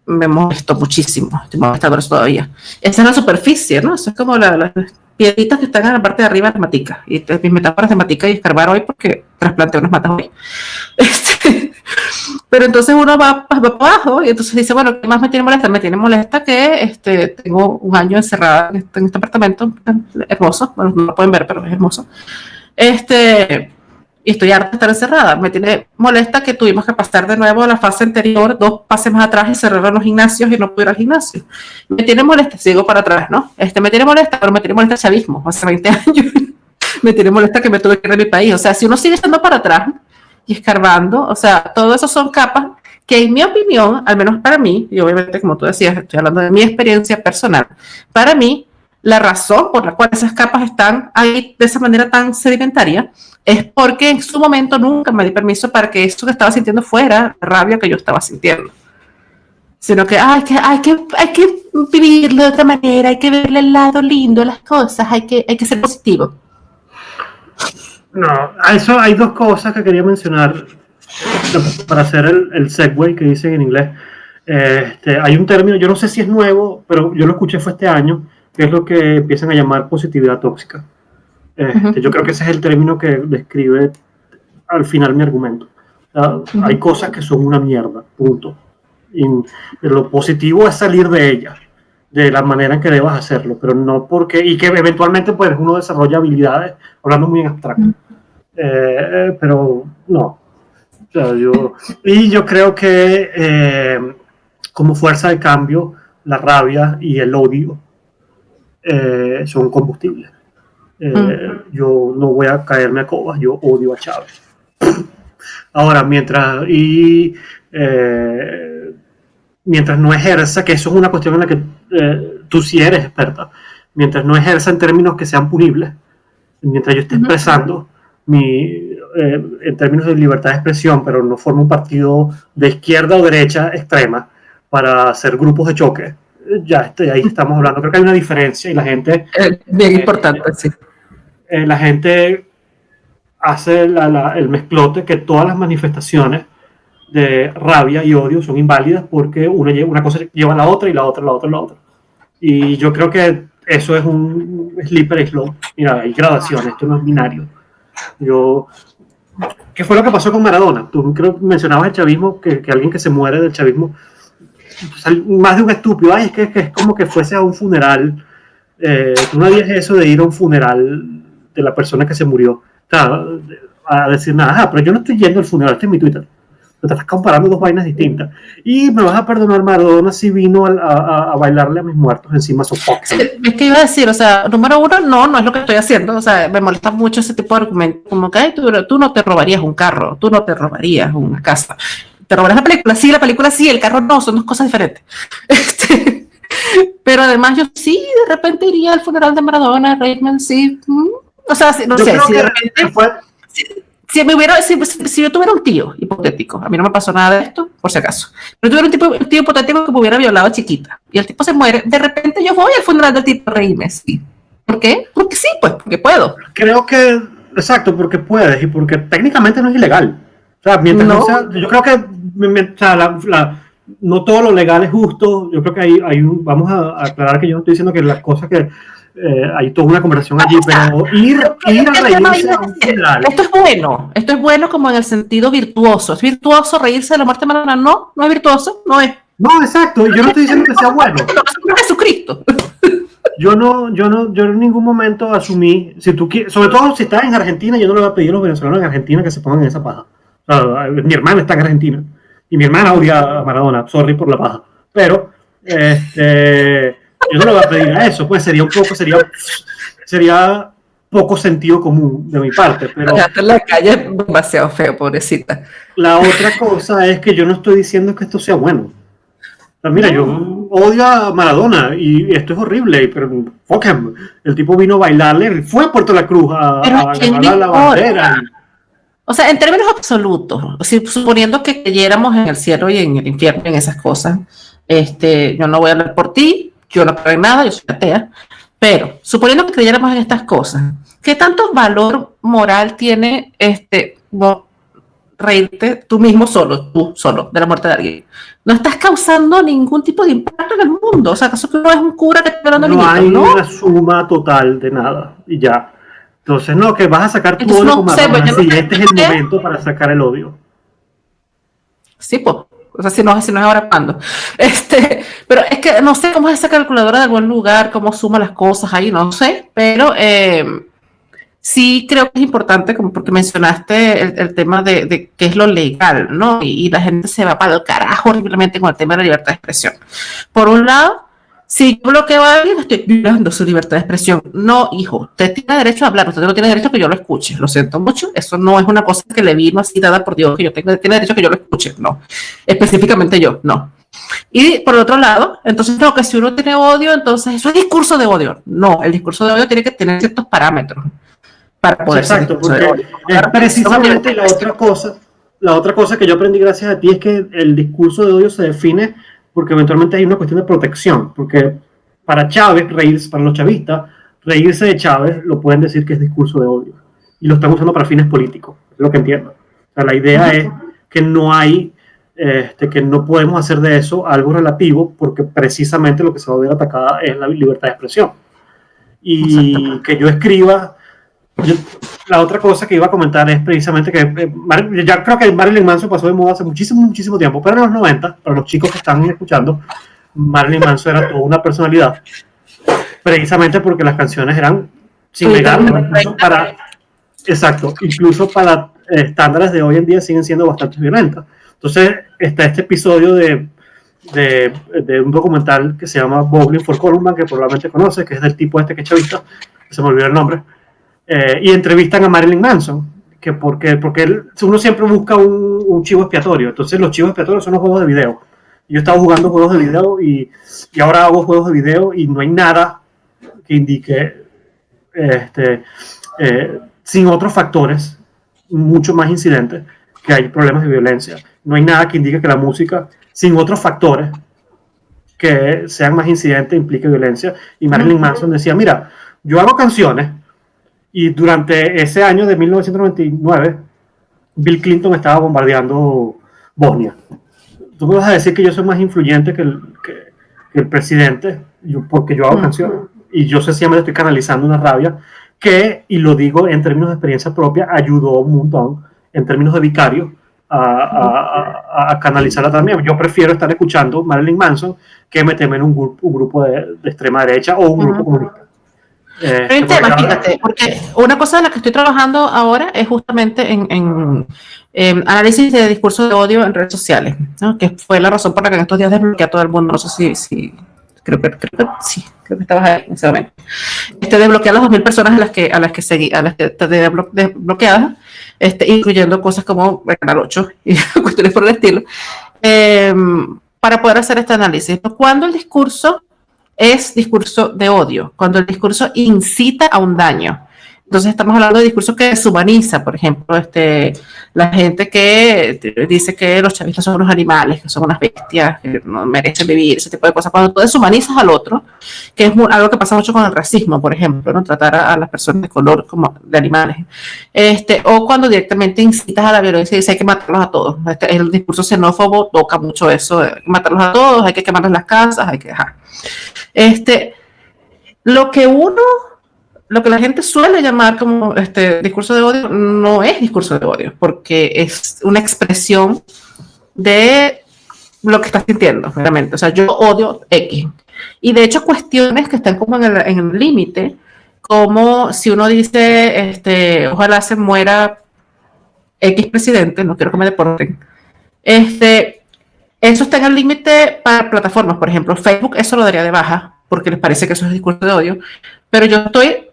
me molestó muchísimo. Estoy eso todavía. Esa es la superficie, ¿no? Eso es como las piedritas que están en la parte de arriba de la matica. Y mis metáforas de matica y escarbar hoy porque trasplanté unas matas hoy. Este, pero entonces uno va, para abajo y entonces dice, bueno, ¿qué más me tiene molesta? Me tiene molesta que este, tengo un año encerrada en este, en este apartamento hermoso. Bueno, no lo pueden ver, pero es hermoso este, y estoy harta de estar encerrada. Me tiene molesta que tuvimos que pasar de nuevo a la fase anterior, dos pases más atrás y cerrar los gimnasios y no pude ir al gimnasio. Me tiene molesta, sigo para atrás, ¿no? Este, me tiene molesta, pero me tiene molesta el chavismo, hace 20 años. me tiene molesta que me tuve que ir de mi país. O sea, si uno sigue estando para atrás y escarbando, o sea, todo eso son capas que en mi opinión, al menos para mí, y obviamente como tú decías, estoy hablando de mi experiencia personal, para mí la razón por la cual esas capas están ahí de esa manera tan sedimentaria es porque en su momento nunca me di permiso para que eso que estaba sintiendo fuera la rabia que yo estaba sintiendo. Sino que, hay que, hay que, hay que vivirlo de otra manera, hay que verle el lado lindo a las cosas, hay que, hay que ser positivo. No, a eso hay dos cosas que quería mencionar para hacer el, el segue que dicen en inglés. Este, hay un término, yo no sé si es nuevo, pero yo lo escuché fue este año, que es lo que empiezan a llamar positividad tóxica. Este, yo creo que ese es el término que describe al final mi argumento. Hay cosas que son una mierda, punto. Y lo positivo es salir de ellas, de la manera en que debas hacerlo, pero no porque, y que eventualmente pues uno desarrolla habilidades, hablando muy en abstracto. Eh, pero no. yo, y yo creo que eh, como fuerza de cambio, la rabia y el odio eh, son combustibles. Eh, mm. Yo no voy a caerme a cobas, yo odio a Chávez. Ahora, mientras, y, eh, mientras no ejerza, que eso es una cuestión en la que tú sí eres experta, mientras no ejerza en términos que sean punibles, mientras yo esté expresando mi, en términos de libertad de expresión, pero no formo un partido de izquierda o derecha extrema para hacer grupos de choque, ya estoy, ahí estamos hablando. Creo que hay una diferencia y la gente... Eh, bien importante, sí. Eh, la gente hace el mezclote que todas las manifestaciones de rabia y odio son inválidas porque una, una cosa lleva a la otra y la otra, la otra, la otra. Y yo creo que eso es un slipper slope. Mira, hay gradaciones, esto no es binario. Yo, ¿Qué fue lo que pasó con Maradona? Tú creo mencionabas el chavismo, que, que alguien que se muere del chavismo más de un estúpido, ay, es que, es como que fuese a un funeral. Eh, tú no harías eso de ir a un funeral de la persona que se murió. a decir nada, pero yo no estoy yendo al funeral, este es mi Twitter. Te estás comparando dos vainas distintas. Y me vas a perdonar, Maradona si vino a, bailarle a mis muertos encima su Es que iba a decir, o sea, número uno, no, no es lo que estoy haciendo. O sea, me molesta mucho ese tipo de argumento. Como que tú, tú no te robarías un carro, tú no te robarías una casa. Te robarás la película, sí, la película sí, el carro no, son dos cosas diferentes. Este, pero además yo sí, de repente iría al funeral de Maradona, Reitman, sí. Mm, o sea, no sé, si de repente... Fue si, me hubiera, si, si, yo tuviera un tío hipotético, a mí no me pasó nada de esto, por si acaso, pero tuviera un, tipo, un tío hipotético que me hubiera violado a chiquita y el tipo se muere, de repente yo voy al funeral del tipo reíme, sí. ¿Por qué? Porque sí, pues, porque puedo. Creo que, exacto, porque puedes y porque técnicamente no es ilegal. O sea, mientras no, sea, yo creo que o sea, la, no todo lo legal es justo. Yo creo que hay, hay un, vamos a aclarar que yo no estoy diciendo que las cosas que eh, hay toda una conversación allí, pero ir, ir a reírse Esto es bueno, esto es bueno como en el sentido virtuoso. ¿Es virtuoso reírse de la muerte de Maradona? No, no es virtuoso, no es. No, exacto, yo no estoy diciendo que sea bueno. Jesucristo. Yo no, yo no, yo en ningún momento asumí, si tú sobre todo si estás en Argentina, yo no le voy a pedir a los venezolanos en Argentina que se pongan en esa paja. Mi hermana está en Argentina y mi hermana odia a Maradona, sorry por la paja. Pero, este, yo no le voy a pedir a eso, pues sería un poco, sería, sería poco sentido común de mi parte. Pero en la calle demasiado feo, pobrecita. La otra cosa es que yo no estoy diciendo que esto sea bueno. mira, yo odio a Maradona y esto es horrible, pero fuck him. El tipo vino a bailarle, fue a Puerto La Cruz a, a la bandera. O sea, en términos absolutos, suponiendo que creyéramos en el cielo y en el infierno, en esas cosas, este, yo no voy a hablar por ti, yo no creo en nada, yo soy atea, pero suponiendo que creyéramos en estas cosas, ¿qué tanto valor moral tiene este reírte tú mismo solo, tú solo, de la muerte de alguien? No estás causando ningún tipo de impacto en el mundo. O sea, ¿acaso que no es un cura que está dando No hay una suma total de nada y ya. Entonces, no, que vas a sacar tu odio como sé, pues, sí, este es el momento para sacar el odio. Sí, pues. O sea, si no, si no es ahora cuando. Este, pero es que no sé cómo es esa calculadora de algún lugar, cómo suma las cosas ahí, no sé. Pero eh, sí creo que es importante, como porque mencionaste el, tema de, de, qué es lo legal, ¿no? Y, y, la gente se va para el carajo horriblemente con el tema de la libertad de expresión. Por un lado, si yo bloqueo a alguien, estoy violando su libertad de expresión. No, hijo, usted tiene derecho a hablar, usted no tiene derecho a que yo lo escuche. Lo siento mucho, eso no es una cosa que le vino así dada por Dios, que yo tengo, tiene derecho a que yo lo escuche. No, específicamente yo, no. Y por otro lado, entonces no, que si uno tiene odio, entonces eso es discurso de odio. No, el discurso de odio tiene que tener ciertos parámetros para poder Exacto, porque es precisamente la otra cosa, la otra cosa que yo aprendí gracias a ti es que el discurso de odio se define porque eventualmente hay una cuestión de protección, porque para Chávez, reírse, para los chavistas, reírse de Chávez lo pueden decir que es discurso de odio, y lo están usando para fines políticos, es lo que entiendo. O sea, la idea es que no hay, este, que no podemos hacer de eso algo relativo, porque precisamente lo que se va a ver atacada es la libertad de expresión. Y que yo escriba la otra cosa que iba a comentar es precisamente que eh, ya creo que Marilyn Manson pasó de moda hace muchísimo, muchísimo tiempo, pero en los 90, para los chicos que están escuchando, Marilyn Manson era toda una personalidad, precisamente porque las canciones eran sin negar, para, exacto, incluso para estándares de hoy en día siguen siendo bastante violentas. Entonces está este episodio de, de, de un documental que se llama Bowling for Columbine, que probablemente conoces, que es del tipo este que chavista, que se me olvidó el nombre, eh, y entrevistan a Marilyn Manson, que porque, porque uno siempre busca un, chivo expiatorio, entonces los chivos expiatorios son los juegos de video. Yo estaba jugando juegos de video y, y ahora hago juegos de video y no hay nada que indique, este, eh, sin otros factores, mucho más incidentes, que hay problemas de violencia. No hay nada que indique que la música, sin otros factores que sean más incidentes, implique violencia. Y Marilyn Manson decía, mira, yo hago canciones y durante ese año de 1999, Bill Clinton estaba bombardeando Bosnia. Tú me vas a decir que yo soy más influyente que el, que, el presidente, yo, porque yo hago canciones. Y yo sencillamente estoy canalizando una rabia que, y lo digo en términos de experiencia propia, ayudó un montón en términos de vicario a, a, a, canalizarla también. Yo prefiero estar escuchando Marilyn Manson que meterme en un grupo, un grupo de, extrema derecha o un grupo comunista. Eh, Pero tema, fíjate, porque una cosa en la que estoy trabajando ahora es justamente en, análisis de discurso de odio en redes sociales, ¿no? que fue la razón por la que en estos días desbloqueé a todo el mundo. No sé si, si creo, que, creo que sí, creo que estabas ahí en ese momento. Este, desbloqueé a las 2.000 personas a las que, a las que seguí, a las que desbloqueadas, este, incluyendo cosas como el Canal 8 y cuestiones por el estilo, eh, para poder hacer este análisis. Cuando el discurso es discurso de odio, cuando el discurso incita a un daño. Entonces estamos hablando de discurso que deshumaniza, por ejemplo, este, la gente que dice que los chavistas son unos animales, que son unas bestias, que no merecen vivir, ese tipo de cosas. Cuando tú deshumanizas al otro, que es algo que pasa mucho con el racismo, por ejemplo, ¿no? tratar a, las personas de color como de animales. Este, o cuando directamente incitas a la violencia y dices hay que matarlos a todos. Este, el discurso xenófobo toca mucho eso, hay que matarlos a todos, hay que quemarles las casas, hay que dejar. Este, lo que uno, lo que la gente suele llamar como este discurso de odio, no es discurso de odio, porque es una expresión de lo que estás sintiendo, realmente. O sea, yo odio X. Y de hecho, cuestiones que están como en el límite, como si uno dice, este, ojalá se muera X presidente, no quiero que me deporten. Este, eso está en el límite para plataformas, por ejemplo, Facebook eso lo daría de baja porque les parece que eso es discurso de odio, pero yo estoy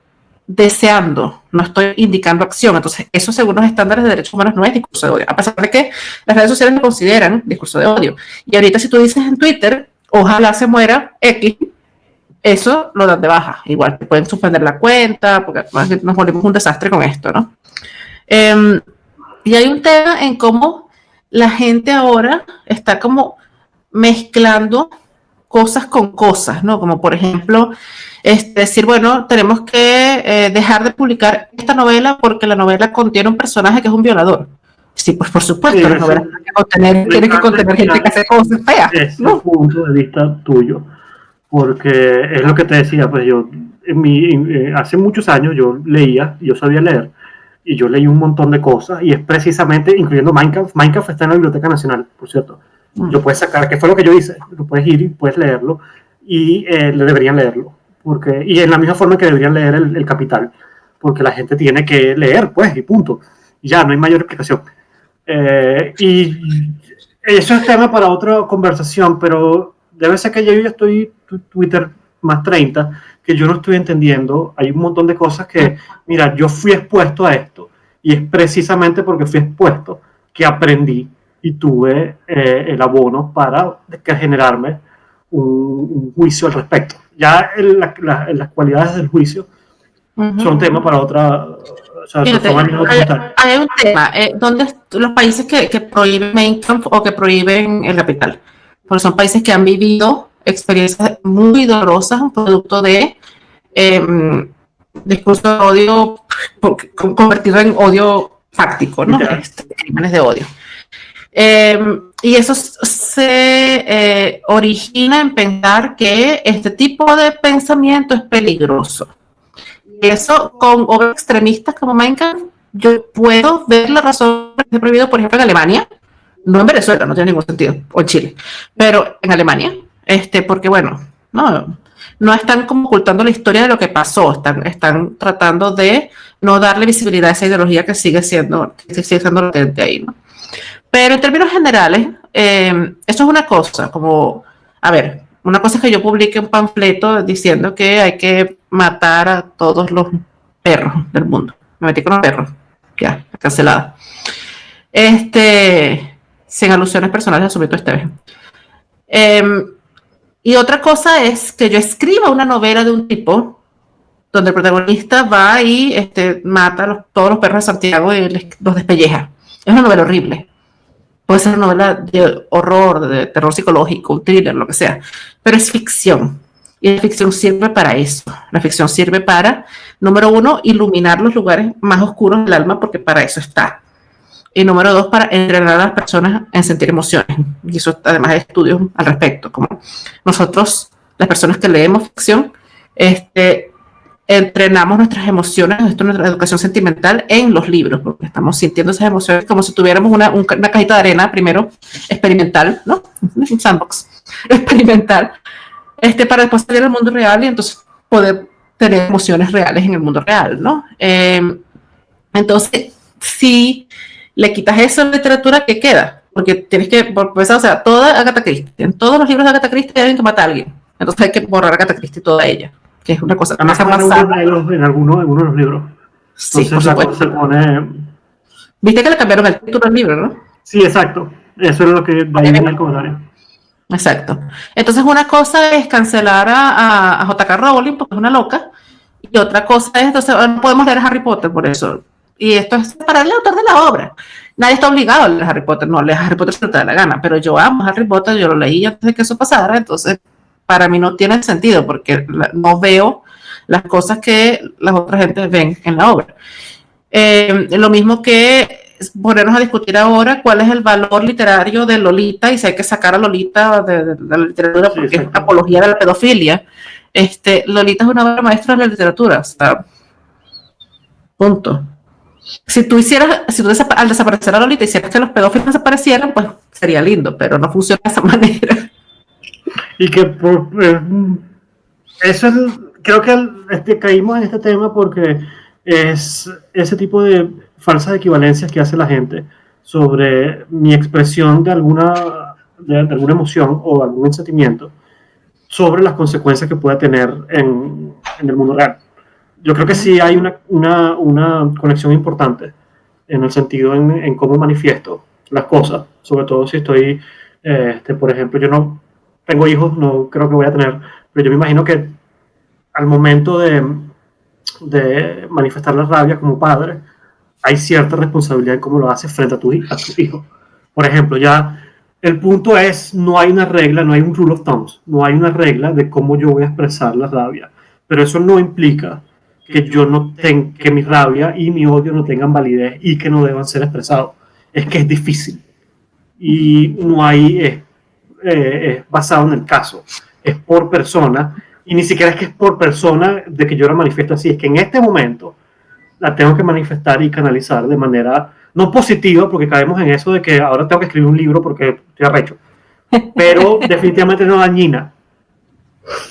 deseando, no estoy indicando acción. Entonces, eso según los estándares de derechos humanos no es discurso de odio, a pesar de que las redes sociales lo consideran discurso de odio. Y ahorita si tú dices en Twitter, ojalá se muera X, eso lo dan de baja. Igual te pueden suspender la cuenta, porque nos volvemos un desastre con esto, ¿no? Em, y hay un tema en cómo la gente ahora está como mezclando cosas con cosas, ¿no? Como por ejemplo, este, decir, bueno, tenemos que eh, dejar de publicar esta novela porque la novela contiene un personaje que es un violador. Sí, pues por supuesto, la novela tiene que contener, tiene que contener gente que hace cosas feas. Es ¿no? punto de vista tuyo, porque es lo que te decía, pues yo, en mi, eh, hace muchos años yo leía, yo sabía leer, y yo leí un montón de cosas y es precisamente, incluyendo Minecraft, Minecraft está en la Biblioteca Nacional, por cierto. Lo puedes sacar, que fue lo que yo hice, lo puedes ir y puedes leerlo y eh, deberían leerlo. Porque, y en la misma forma que deberían leer el, Capital, porque la gente tiene que leer, pues, y punto. Ya, no hay mayor explicación. Eh, y eso es tema para otra conversación, pero debe ser que yo ya estoy Twitter más 30 que yo no estoy entendiendo. Hay un montón de cosas que, mira, yo fui expuesto a esto y es precisamente porque fui expuesto que aprendí y tuve eh, el abono para generarme un, juicio al respecto. Ya en, las cualidades del juicio son tema para otra... hay, un tema, eh, donde los países que, que prohíben o que prohíben el capital, porque son países que han vivido experiencias muy dolorosas, un producto de eh, discurso de odio convertido en odio fáctico, ¿no? Este, crímenes de odio. Em, y eso se eh, origina en pensar que este tipo de pensamiento es peligroso. Y eso con obras extremistas como Minecraft, yo puedo ver la razón de prohibido, por ejemplo, en Alemania, no en Venezuela, no tiene ningún sentido, o en Chile, pero en Alemania, este, porque bueno, no, no están como ocultando la historia de lo que pasó, están, están tratando de no darle visibilidad a esa ideología que sigue siendo, que sigue siendo latente ahí, ¿no? Pero en términos generales, eh, eso es una cosa, como, a ver, una cosa es que yo publique un panfleto diciendo que hay que matar a todos los perros del mundo. Me metí con los perros, ya, cancelada. Este, sin alusiones personales, asumido este vez. Eh, y otra cosa es que yo escriba una novela de un tipo donde el protagonista va y este, mata a todos los perros de Santiago y los despelleja. Es una novela horrible. Puede ser una novela de horror, de terror psicológico, un thriller, lo que sea. Pero es ficción. Y la ficción sirve para eso. La ficción sirve para, número uno, iluminar los lugares más oscuros del alma, porque para eso está. Y número dos, para entrenar a las personas en sentir emociones. Y eso además hay estudios al respecto, como nosotros, las personas que leemos ficción, este, entrenamos nuestras emociones, nuestra educación sentimental en los libros, porque estamos sintiendo esas emociones como si tuviéramos una, una cajita de arena, primero experimental, ¿no? Un sandbox experimental, este, para después salir al mundo real y entonces poder tener emociones reales en el mundo real, ¿no? Eh, entonces, si le quitas eso a la literatura, ¿qué queda? Porque tienes que, pues, o sea, toda Agatha Christie, en todos los libros de Agatha Christie hay alguien que mata a alguien. Entonces hay que borrar a Agatha Christie toda ella, que es una cosa más avanzada. En algunos, en algunos de los libros. Sí, por supuesto. Se pone... Viste que le cambiaron el título al libro, ¿no? Sí, exacto. Eso es lo que va en el comentario. Exacto. Entonces, una cosa es cancelar a, a, J.K. Rowling porque es una loca, y otra cosa es, entonces, no podemos leer Harry Potter por eso. Y esto es para el autor de la obra. Nadie está obligado a leer Harry Potter, no, leer Harry Potter si te da la gana, pero yo amo Harry Potter, yo lo leí antes de que eso pasara, entonces para mí no tiene sentido porque no veo las cosas que las otras gente ven en la obra. Eh, lo mismo que ponernos a discutir ahora cuál es el valor literario de Lolita y si hay que sacar a Lolita de, la literatura porque es apología de la pedofilia. Este, Lolita es una obra maestra de la literatura. punto. Si tú hicieras, si tú al desaparecer a Lolita hicieras que los pedófilos desaparecieran, pues sería lindo, pero no funciona de esa manera. Y que por, eh, eso es, creo que este, caímos en este tema porque es ese tipo de falsas equivalencias que hace la gente sobre mi expresión de alguna, de, alguna emoción o algún sentimiento sobre las consecuencias que pueda tener en, en el mundo real. Yo creo que sí hay una, una, una conexión importante en el sentido en, en, cómo manifiesto las cosas, sobre todo si estoy, este, por ejemplo, yo no tengo hijos, no creo que voy a tener, pero yo me imagino que al momento de, de manifestar la rabia como padre, hay cierta responsabilidad en cómo lo haces frente a tu, a tu hijo. Por ejemplo, ya el punto es, no hay una regla, no hay un rule of thumbs, no hay una regla de cómo yo voy a expresar la rabia, pero eso no implica que yo no tenga, que mi rabia y mi odio no tengan validez y que no deban ser expresados. Es que es difícil y no hay, es, eh, es basado en el caso, es por persona y ni siquiera es que es por persona de que yo la manifiesto así, es que en este momento la tengo que manifestar y canalizar de manera no positiva, porque caemos en eso de que ahora tengo que escribir un libro porque estoy arrecho, pero definitivamente no dañina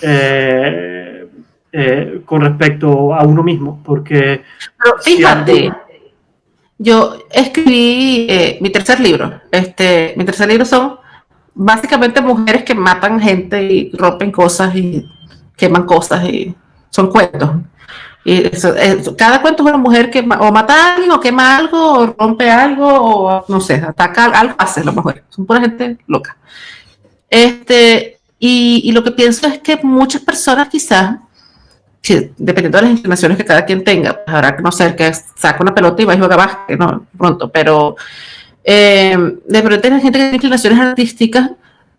eh, eh, con respecto a uno mismo, porque... Pero fíjate, yo escribí eh, mi tercer libro, este, mi tercer libro son básicamente mujeres que matan gente y rompen cosas y queman cosas y son cuentos. Y cada cuento es una mujer que o mata a alguien, o quema algo, o rompe algo, o no sé, ataca algo, hace lo mejor. Son pura gente loca. Este, y, y, lo que pienso es que muchas personas quizás, dependiendo de las inclinaciones que cada quien tenga, pues habrá que no ser que saca una pelota y va a jugar no, pronto, pero eh, de repente la gente que tiene inclinaciones artísticas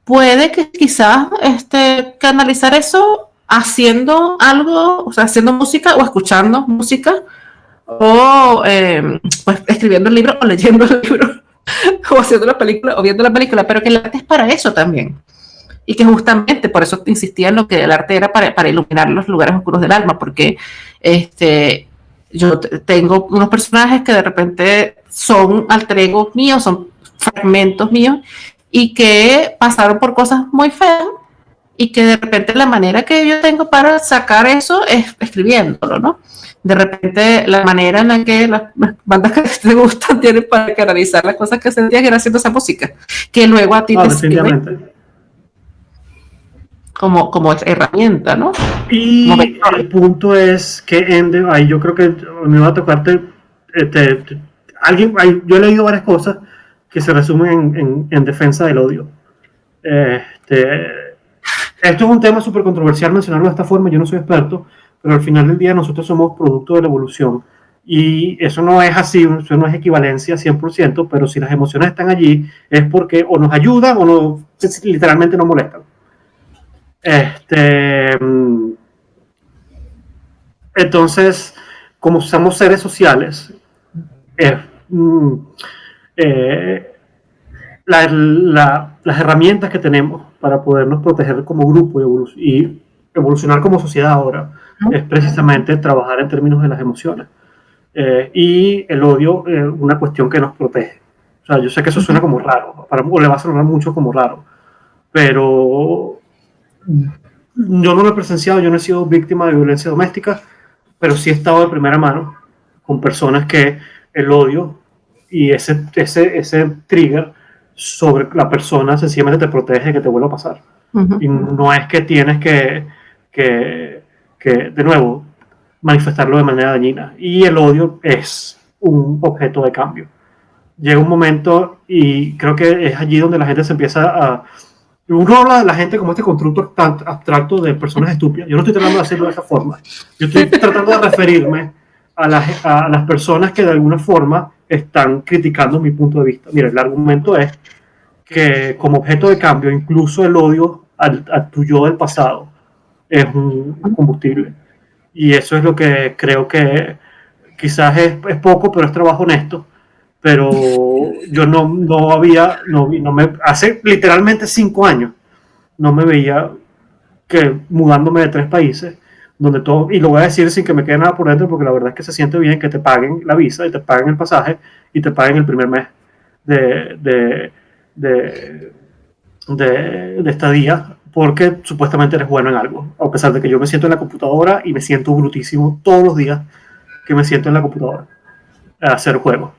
puede que quizás este, canalizar eso haciendo algo, o sea, haciendo música o escuchando música o eh, pues, escribiendo el libro o leyendo el libro o haciendo la película o viendo la película, pero que el arte es para eso también. Y que justamente por eso insistía en lo que el arte era para, para iluminar los lugares oscuros del alma, porque este, yo tengo unos personajes que de repente son alter egos míos, son fragmentos míos, y que pasaron por cosas muy feas y que de repente la manera que yo tengo para sacar eso es escribiéndolo, ¿no? De repente la manera en la que las bandas que te gustan tienen para canalizar las cosas que sentías era haciendo esa música, que luego a ti te sirve como, como herramienta, ¿no? Y el punto es que Ende, ahí yo creo que me va a tocarte, este, alguien, yo he leído varias cosas que se resumen en, en, defensa del odio. Este, esto es un tema súper controversial mencionarlo de esta forma, yo no soy experto, pero al final del día nosotros somos producto de la evolución. Y eso no es así, eso no es equivalencia 100%, pero si las emociones están allí es porque o nos ayudan o no, literalmente nos molestan. Este, mm, entonces, como somos seres sociales, mm, eh, las herramientas que tenemos para podernos proteger como grupo y, evolucionar como sociedad ahora es precisamente trabajar en términos de las emociones. Eh, y el odio es una cuestión que nos protege. O sea, yo sé que eso suena como raro, para, o le va a sonar mucho como raro, pero yo no lo he presenciado, yo no he sido víctima de violencia doméstica, pero sí he estado de primera mano con personas que el odio y ese, ese, ese trigger sobre la persona sencillamente te protege de que te vuelva a pasar. Y no es que tienes que, que, que, de nuevo, manifestarlo de manera dañina. Y el odio es un objeto de cambio. Llega un momento y creo que es allí donde la gente se empieza a... Uno habla de la gente como este constructo tan abstracto de personas estúpidas. Yo no estoy tratando de hacerlo de esa forma. Yo estoy tratando de referirme a las, a las personas que de alguna forma están criticando mi punto de vista. Mira, el argumento es que como objeto de cambio, incluso el odio al, a tu yo del pasado es un combustible. Y eso es lo que creo que quizás es, es poco, pero es trabajo honesto. Pero yo no, no había, no, no me, hace literalmente cinco años, no me veía que mudándome de tres países, donde todo, y lo voy a decir sin que me quede nada por dentro, porque la verdad es que se siente bien que te paguen la visa y te paguen el pasaje y te paguen el primer mes de, de, de, de, estadía, porque supuestamente eres bueno en algo, a pesar de que yo me siento en la computadora y me siento brutísimo todos los días que me siento en la computadora a hacer juegos.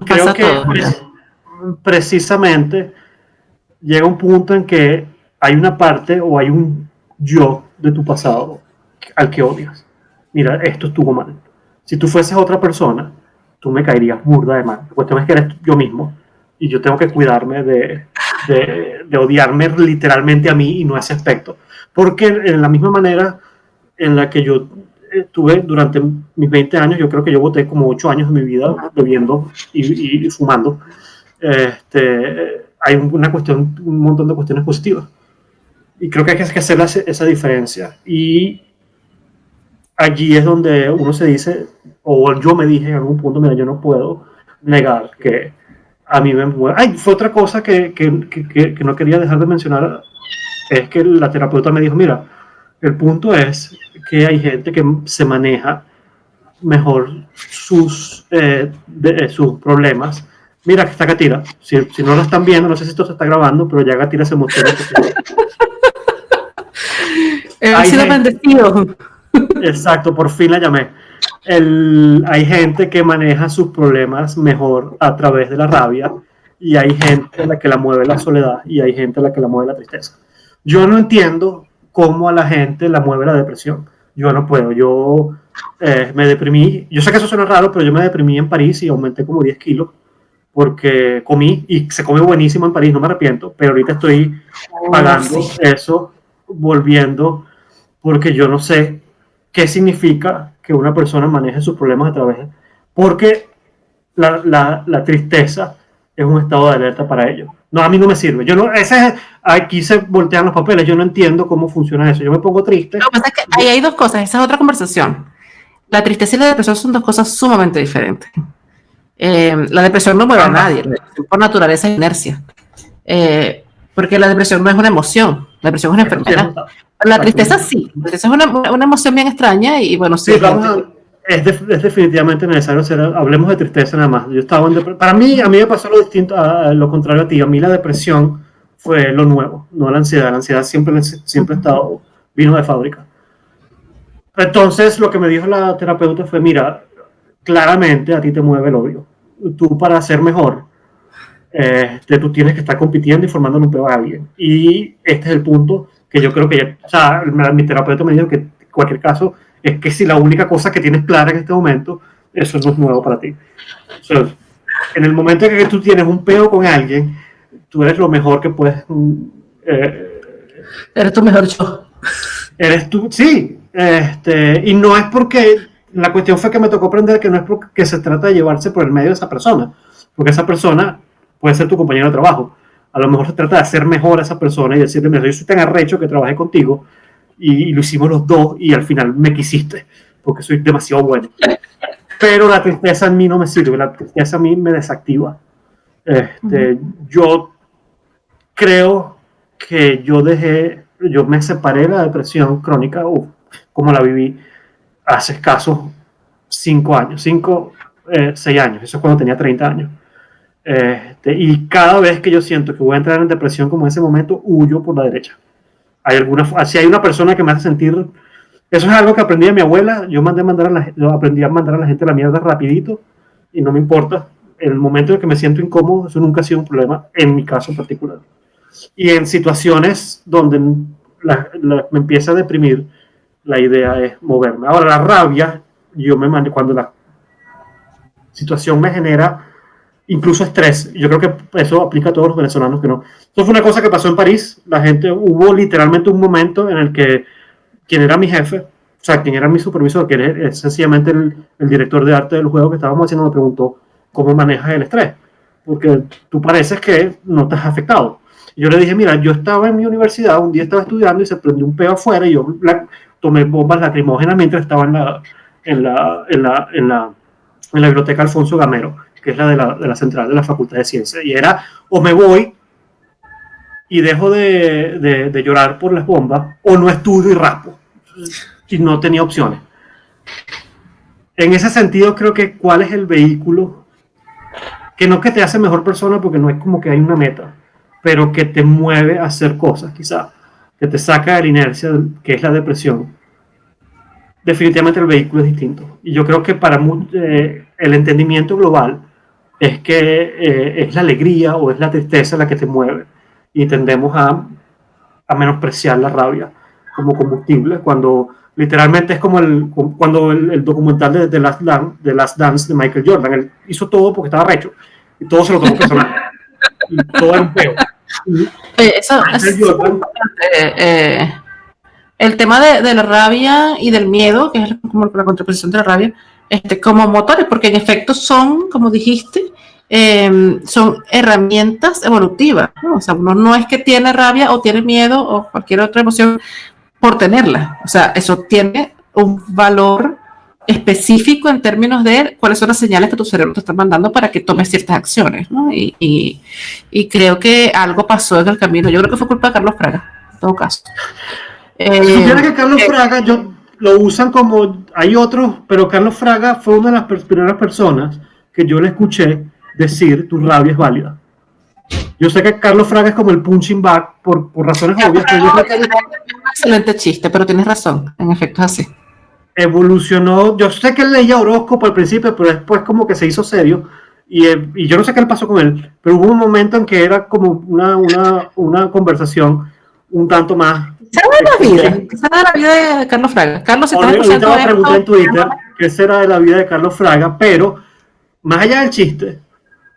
Creo que precisamente llega un punto en que hay una parte o hay un yo de tu pasado al que odias. Mira, esto estuvo mal. Si tú fueses otra persona, tú me caerías burda de mal. La cuestión es que eres yo mismo y yo tengo que cuidarme de, de, de, odiarme literalmente a mí y no a ese aspecto. Porque en la misma manera en la que yo tuve durante mis 20 años, yo creo que yo voté como 8 años de mi vida bebiendo y, y fumando. Este, hay una cuestión, un montón de cuestiones positivas. Y creo que hay que hacer esa diferencia. Y allí es donde uno se dice, o yo me dije en algún punto, mira, yo no puedo negar que a mí me mueve. Ay, fue otra cosa que, que, que, que, no quería dejar de mencionar, es que la terapeuta me dijo, mira, el punto es que hay gente que se maneja mejor sus, eh, de, eh, sus problemas. Mira que está Gatira. Si, si, no lo están viendo, no sé si esto se está grabando, pero ya Gatira se mostró. He sido bendecido. Exacto, por fin la llamé. El, hay gente que maneja sus problemas mejor a través de la rabia y hay gente a la que la mueve la soledad y hay gente a la que la mueve la tristeza. Yo no entiendo cómo a la gente la mueve la depresión. Yo no puedo, yo eh, me deprimí, yo sé que eso suena raro, pero yo me deprimí en París y aumenté como 10 kilos porque comí y se come buenísimo en París, no me arrepiento, pero ahorita estoy pagando eso, volviendo, porque yo no sé qué significa que una persona maneje sus problemas a través, porque la, la, la tristeza es un estado de alerta para ellos. No, a mí no me sirve. Yo no, ese aquí se voltean los papeles. Yo no entiendo cómo funciona eso. Yo me pongo triste. Lo que pasa es que ahí hay dos cosas. Esa es otra conversación. La tristeza y la depresión son dos cosas sumamente diferentes. Eh, la depresión no mueve a nadie. Por naturaleza es inercia. Eh, porque la depresión no es una emoción. La depresión es una enfermedad. La tristeza sí. La tristeza es una, una emoción bien extraña y bueno, sí. sí vamos a, es, es, definitivamente necesario hacer, hablemos de tristeza nada más. Yo estaba en para mí, a mí me pasó lo distinto, lo contrario a ti. A mí la depresión fue lo nuevo, no la ansiedad. La ansiedad siempre, siempre estado, vino de fábrica. Entonces, lo que me dijo la terapeuta fue, mira, claramente a ti te mueve el odio. Tú para ser mejor, eh, tú tienes que estar compitiendo y formando un peor a alguien. Y este es el punto que yo creo que ya, o sea, mi terapeuta me dijo que en cualquier caso es que si la única cosa que tienes clara en este momento, eso no es nuevo para ti. O sea, en el momento en que tú tienes un peo con alguien, tú eres lo mejor que puedes. Eh, eres tu mejor yo. Eres tú, sí. Este, y no es porque. La cuestión fue que me tocó aprender que no es porque se trata de llevarse por el medio de esa persona, porque esa persona puede ser tu compañero de trabajo. A lo mejor se trata de hacer mejor a esa persona y decirle, mira, yo soy tan arrecho que trabajé contigo, y, y, lo hicimos los dos y al final me quisiste porque soy demasiado bueno. Pero la tristeza en mí no me sirve, la tristeza a mí me desactiva. Este, uh -huh. Yo creo que yo dejé, yo me separé de la depresión crónica, uf, como la viví hace escasos cinco años, cinco, eh, seis años, eso es cuando tenía 30 años. Este, y cada vez que yo siento que voy a entrar en depresión como en ese momento, huyo por la derecha hay alguna, si hay una persona que me hace sentir, eso es algo que aprendí de mi abuela, yo mandé mandar a la, yo aprendí a mandar a la gente la mierda rapidito y no me importa, en el momento en que me siento incómodo, eso nunca ha sido un problema en mi caso particular. Y en situaciones donde me empieza a deprimir, la idea es moverme. Ahora, la rabia, yo me cuando la situación me genera incluso estrés. Yo creo que eso aplica a todos los venezolanos que no. Eso fue una cosa que pasó en París. La gente, hubo literalmente un momento en el que quien era mi jefe, o sea, quien era mi supervisor, que era sencillamente el, el director de arte del juego que estábamos haciendo, me preguntó cómo manejas el estrés. Porque tú pareces que no has afectado. Yo le dije, mira, yo estaba en mi universidad, un día estaba estudiando y se prendió un peo afuera y yo tomé bombas lacrimógenas mientras estaba en la, en la, en la, en la, en la biblioteca Alfonso Gamero que es la de, la de la central de la Facultad de Ciencias. Y era, o me voy y dejo de, de, de, llorar por las bombas, o no estudio y rapo. Y no tenía opciones. En ese sentido, creo que cuál es el vehículo que no que te hace mejor persona, porque no es como que hay una meta, pero que te mueve a hacer cosas, quizá, que te saca de la inercia, que es la depresión. Definitivamente el vehículo es distinto. Y yo creo que para eh, el entendimiento global, es que eh, es la alegría o es la tristeza la que te mueve. Y tendemos a, a menospreciar la rabia como combustible cuando literalmente es como el, cuando el, documental de, de, Last Dance, de Last Dance de Michael Jordan, él hizo todo porque estaba recho y todo se lo tomó personal. Y todo era un peo. Eh, eso, es eh, el tema de, de, la rabia y del miedo, que es como la contraposición de la rabia, este, como motores, porque en efecto son, como dijiste, eh, son herramientas evolutivas. ¿no? O sea, uno no es que tiene rabia o tiene miedo o cualquier otra emoción por tenerla. O sea, eso tiene un valor específico en términos de cuáles son las señales que tu cerebro te está mandando para que tomes ciertas acciones. ¿no? Y, y, y, creo que algo pasó en el camino. Yo creo que fue culpa de Carlos Fraga, en todo caso. Eh, que Carlos eh, Fraga, yo lo usan como, hay otros, pero Carlos Fraga fue una de las primeras personas que yo le escuché decir tu rabia es válida. Yo sé que Carlos Fraga es como el punching back por, por razones obvias. Yo. Un excelente chiste, pero tienes razón, en efecto es así. Evolucionó, yo sé que él leía horóscopo al principio, pero después como que se hizo serio. Y, eh, y, yo no sé qué le pasó con él, pero hubo un momento en que era como una, una, una conversación un tanto más será de la vida? ¿Qué será de la vida de Carlos Fraga? Carlos, si estás escuchando pregunté en Twitter qué será de la vida de Carlos Fraga, pero más allá del chiste,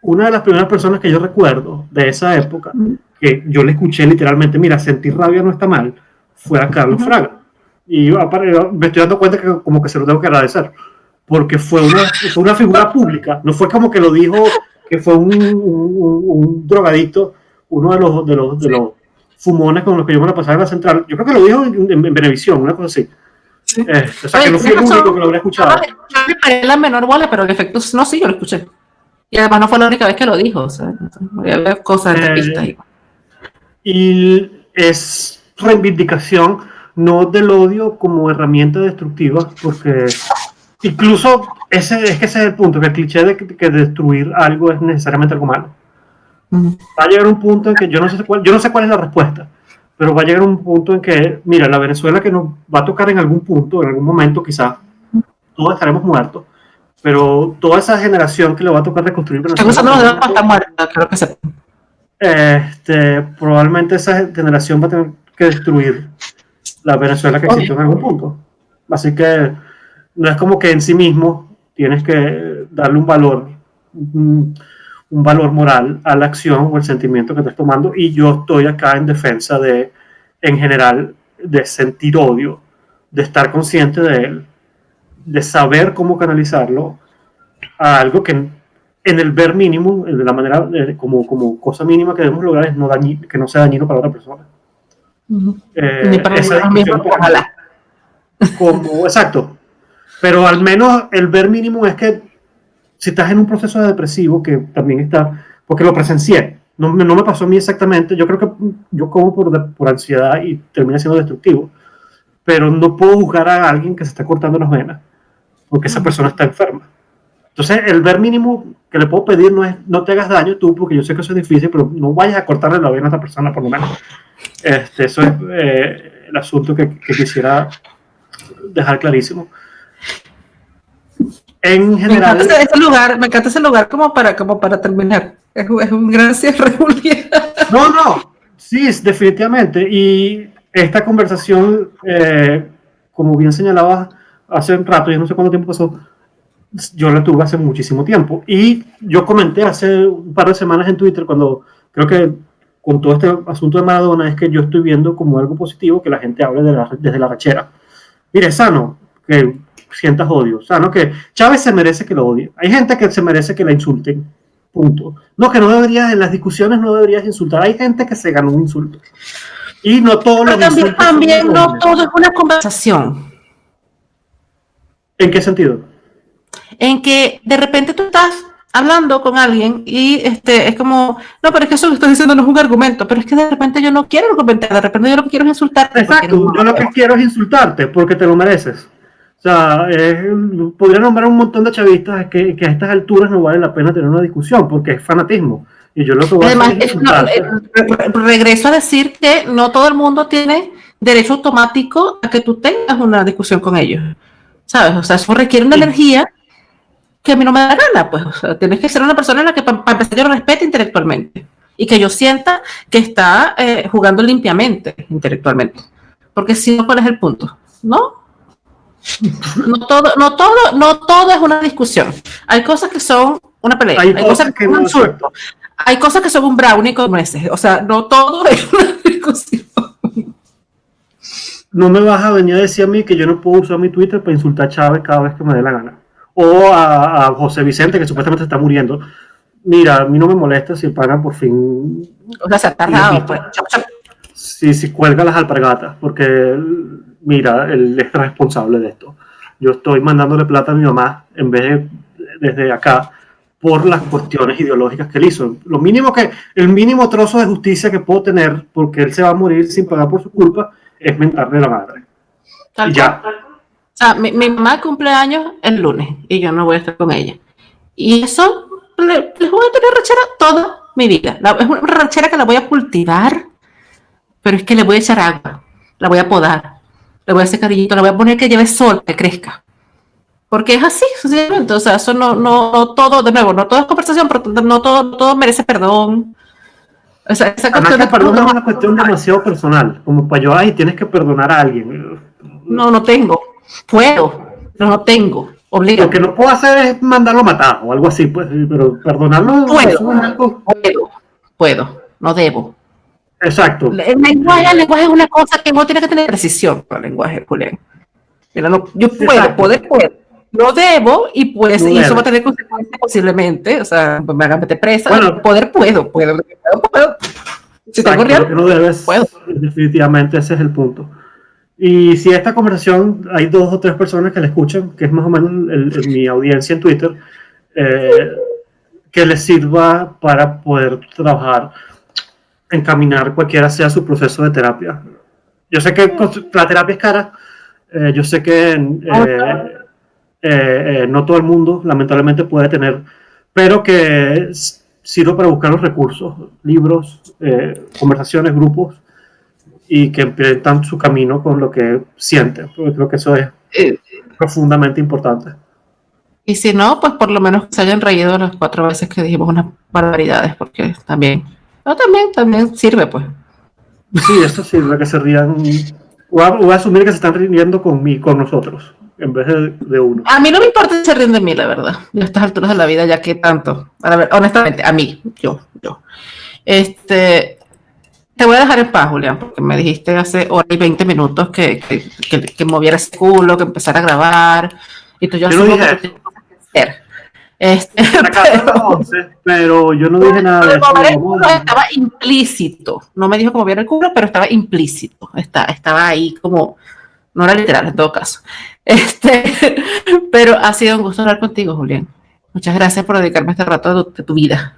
una de las primeras personas que yo recuerdo de esa época, que yo le escuché literalmente, mira, sentir rabia no está mal, fue a Carlos Fraga. Y me estoy dando cuenta que como que se lo tengo que agradecer, porque fue una, fue una figura pública, no fue como que lo dijo que fue un, un, un drogadicto, uno de los, de los, de los fumones con los que yo me la pasaba en la central. Yo creo que lo dijo en, en, Venevisión, una cosa así. Sí. Eh, o sea, que no fui el único que lo habría escuchado. Yo le paré la menor bola, pero en efecto, no, sí, yo lo escuché. Y además no fue la única vez que lo dijo. O sea, había cosas de eh, pista ahí. Y es reivindicación no del odio como herramienta destructiva, porque incluso ese es que ese es el punto, que el cliché de que, que destruir algo es necesariamente algo malo. Va a llegar un punto en que yo no sé cuál, yo no sé cuál es la respuesta, pero va a llegar un punto en que, mira, la Venezuela que nos va a tocar en algún punto, en algún momento quizás, todos estaremos muertos, pero toda esa generación que le va a tocar reconstruir Venezuela... estar muerta, creo que se... Este, probablemente esa generación va a tener que destruir la Venezuela que existió en algún punto. Así que no es como que en sí mismo tienes que darle un valor un valor moral a la acción o el sentimiento que estás tomando y yo estoy acá en defensa de, en general, de sentir odio, de estar consciente de él, de saber cómo canalizarlo a algo que en, el ver mínimo, de la manera, como, como cosa mínima que debemos lograr es no que no sea dañino para otra persona. Eh, Ni para esa mismo, ojalá. Como, exacto. Pero al menos el ver mínimo es que si estás en un proceso de depresivo, que también está, porque lo presencié, no, no me pasó a mí exactamente, yo creo que yo como por, por ansiedad y termina siendo destructivo, pero no puedo juzgar a alguien que se está cortando las venas, porque esa persona está enferma. Entonces, el ver mínimo que le puedo pedir no es no te hagas daño tú, porque yo sé que eso es difícil, pero no vayas a cortarle la vena a esa persona por lo menos. Este, eso es eh, el asunto que, quisiera dejar clarísimo. En general. Me encanta ese lugar, me encanta ese lugar como para, como para terminar. Es, un gran cierre, No, no, sí, definitivamente. Y esta conversación, eh, como bien señalaba hace un rato, ya no sé cuánto tiempo pasó, yo la tuve hace muchísimo tiempo. Y yo comenté hace un par de semanas en Twitter, cuando creo que con todo este asunto de Maradona, es que yo estoy viendo como algo positivo que la gente hable desde la rachera. Mire, sano que sientas odio, sano que Chávez se merece que lo odie. Hay gente que se merece que la insulten. Punto. No, que no deberías, en las discusiones no deberías insultar. Hay gente que se ganó un insulto. Y no todo lo también, también no todo es una conversación. ¿En qué sentido? en que de repente tú estás hablando con alguien y este es como, no, pero es que eso que estoy diciendo no es un argumento, pero es que de repente yo no quiero argumentar, de repente yo lo que quiero es insultarte. Exacto, yo lo que quiero es insultarte porque te lo mereces. O sea, podría nombrar un montón de chavistas que, que, a estas alturas no vale la pena tener una discusión porque es fanatismo. Y yo lo que voy Además, a es regreso a decir que no todo el mundo tiene derecho automático a que tú tengas una discusión con ellos. ¿Sabes? O sea, eso requiere una energía que a mí no me da gana, pues, o sea, tienes que ser una persona en la que para empezar yo respete intelectualmente y que yo sienta que está eh, jugando limpiamente intelectualmente. Porque si no, ¿cuál es el punto? ¿No? No todo, no todo, no todo es una discusión. Hay cosas que son una pelea, hay, cosas que, son un insulto, hay cosas que son un brownie como ese. O sea, no todo es una discusión. No me vas a venir a decir a mí que yo no puedo usar mi Twitter para insultar a Chávez cada vez que me dé la gana o a, José Vicente, que supuestamente está muriendo. Mira, a mí no me molesta si pagan por fin. O sea, se ha tardado, pues. Si, si cuelga las alpargatas, porque mira, él es responsable de esto. Yo estoy mandándole plata a mi mamá en vez de desde acá por las cuestiones ideológicas que él hizo. Lo mínimo que, el mínimo trozo de justicia que puedo tener, porque él se va a morir sin pagar por su culpa, es mentarle la madre. y ya. O sea, mi, mamá cumple años el lunes y yo no voy a estar con ella. Y eso les voy a tener rachera toda mi vida. es una rachera que la voy a cultivar, pero es que le voy a echar agua, la voy a podar, le voy a hacer cariñito, la voy a poner que lleve sol, que crezca. Porque es así, sencillamente. O sea, eso no, no, todo, de nuevo, no todo es conversación, pero no todo, todo merece perdón. O sea, esa cuestión de perdón es una cuestión demasiado personal. Como para yo, ay, tienes que perdonar a alguien. No, no tengo. Puedo, pero no tengo. Lo que no puedo hacer es mandarlo a matar o algo así, pues, pero perdonarlo. Puedo, puedo, puedo, no debo. Exacto. El lenguaje, el lenguaje es una cosa que no tiene que tener precisión para el lenguaje, Julián. Mira, no, yo puedo, poder, puedo. No debo y pues y eso va a tener consecuencias posiblemente, o sea, me hagan meter presa. Bueno, poder puedo, puedo, puedo. Si tengo real, no debes, puedo. Definitivamente ese es el punto. Y si esta conversación hay dos o tres personas que la escuchan, que es más o menos mi audiencia en Twitter, eh, que les sirva para poder trabajar, encaminar cualquiera sea su proceso de terapia. Yo sé que la terapia es cara, eh, yo sé que eh, no todo el mundo lamentablemente puede tener, pero que sirva para buscar los recursos, libros, conversaciones, grupos y que empiezan su camino con lo que sienten, porque creo que eso es eh, profundamente importante. Y si no, pues por lo menos se hayan reído las cuatro veces que dijimos unas barbaridades, porque también, no, también, también sirve, pues. Sí, eso sirve, que se rían. Voy a, asumir que se están riendo con, mí, con nosotros, en vez de, uno. A mí no me importa si se ríen de mí, la verdad. A estas alturas de la vida, ya que tanto. A ver, honestamente, a mí, yo, yo. Este, te voy a dejar en paz, Julián, porque me dijiste hace hora y 20 minutos que, que, que, moviera ese culo, que empezara a grabar. Y tú yo, yo no dije que hacer. Este, pero, pero, yo no dije nada de eso. estaba implícito. No me dijo que moviera el culo, pero estaba implícito. Está, estaba ahí como, no era literal en todo caso. Este, pero ha sido un gusto hablar contigo, Julián. Muchas gracias por dedicarme este rato de tu vida.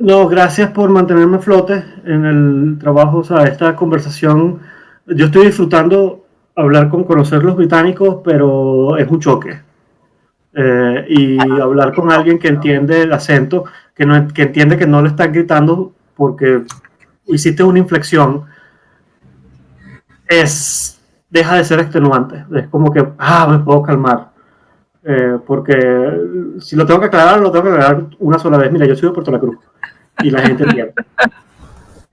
No, gracias por mantenerme a flote en el trabajo, o sea, esta conversación. Yo estoy disfrutando hablar con conocer los británicos, pero es un choque. Eh, y hablar con alguien que entiende el acento, que, no, que entiende que no le están gritando porque hiciste una inflexión, es, deja de ser extenuante. Es como que, ah, me puedo calmar. Eh, porque si lo tengo que aclarar, lo tengo que aclarar una sola vez. Mira, yo soy de Puerto La Cruz y la gente entiende.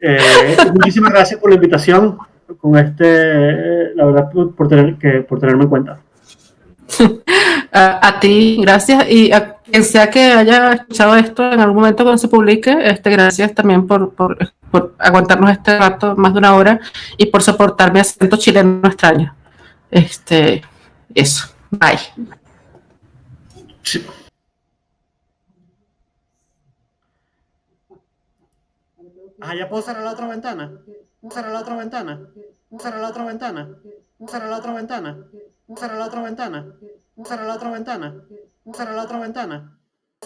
Eh, muchísimas gracias por la invitación, con este, la verdad, por, tener, que, por tenerme en cuenta. A, ti, gracias. Y a quien sea que haya escuchado esto en algún momento cuando se publique, este, gracias también por, por, por aguantarnos este rato, más de una hora, y por soportar mi acento chileno extraño. Este, eso. Bye. Ah, ya puedo cerrar la otra ventana. Cerrar la otra ventana. Cerrar la otra ventana. Cerrar la otra ventana. Cerrar la otra ventana. Cerrar la otra ventana. Cerrar la otra ventana.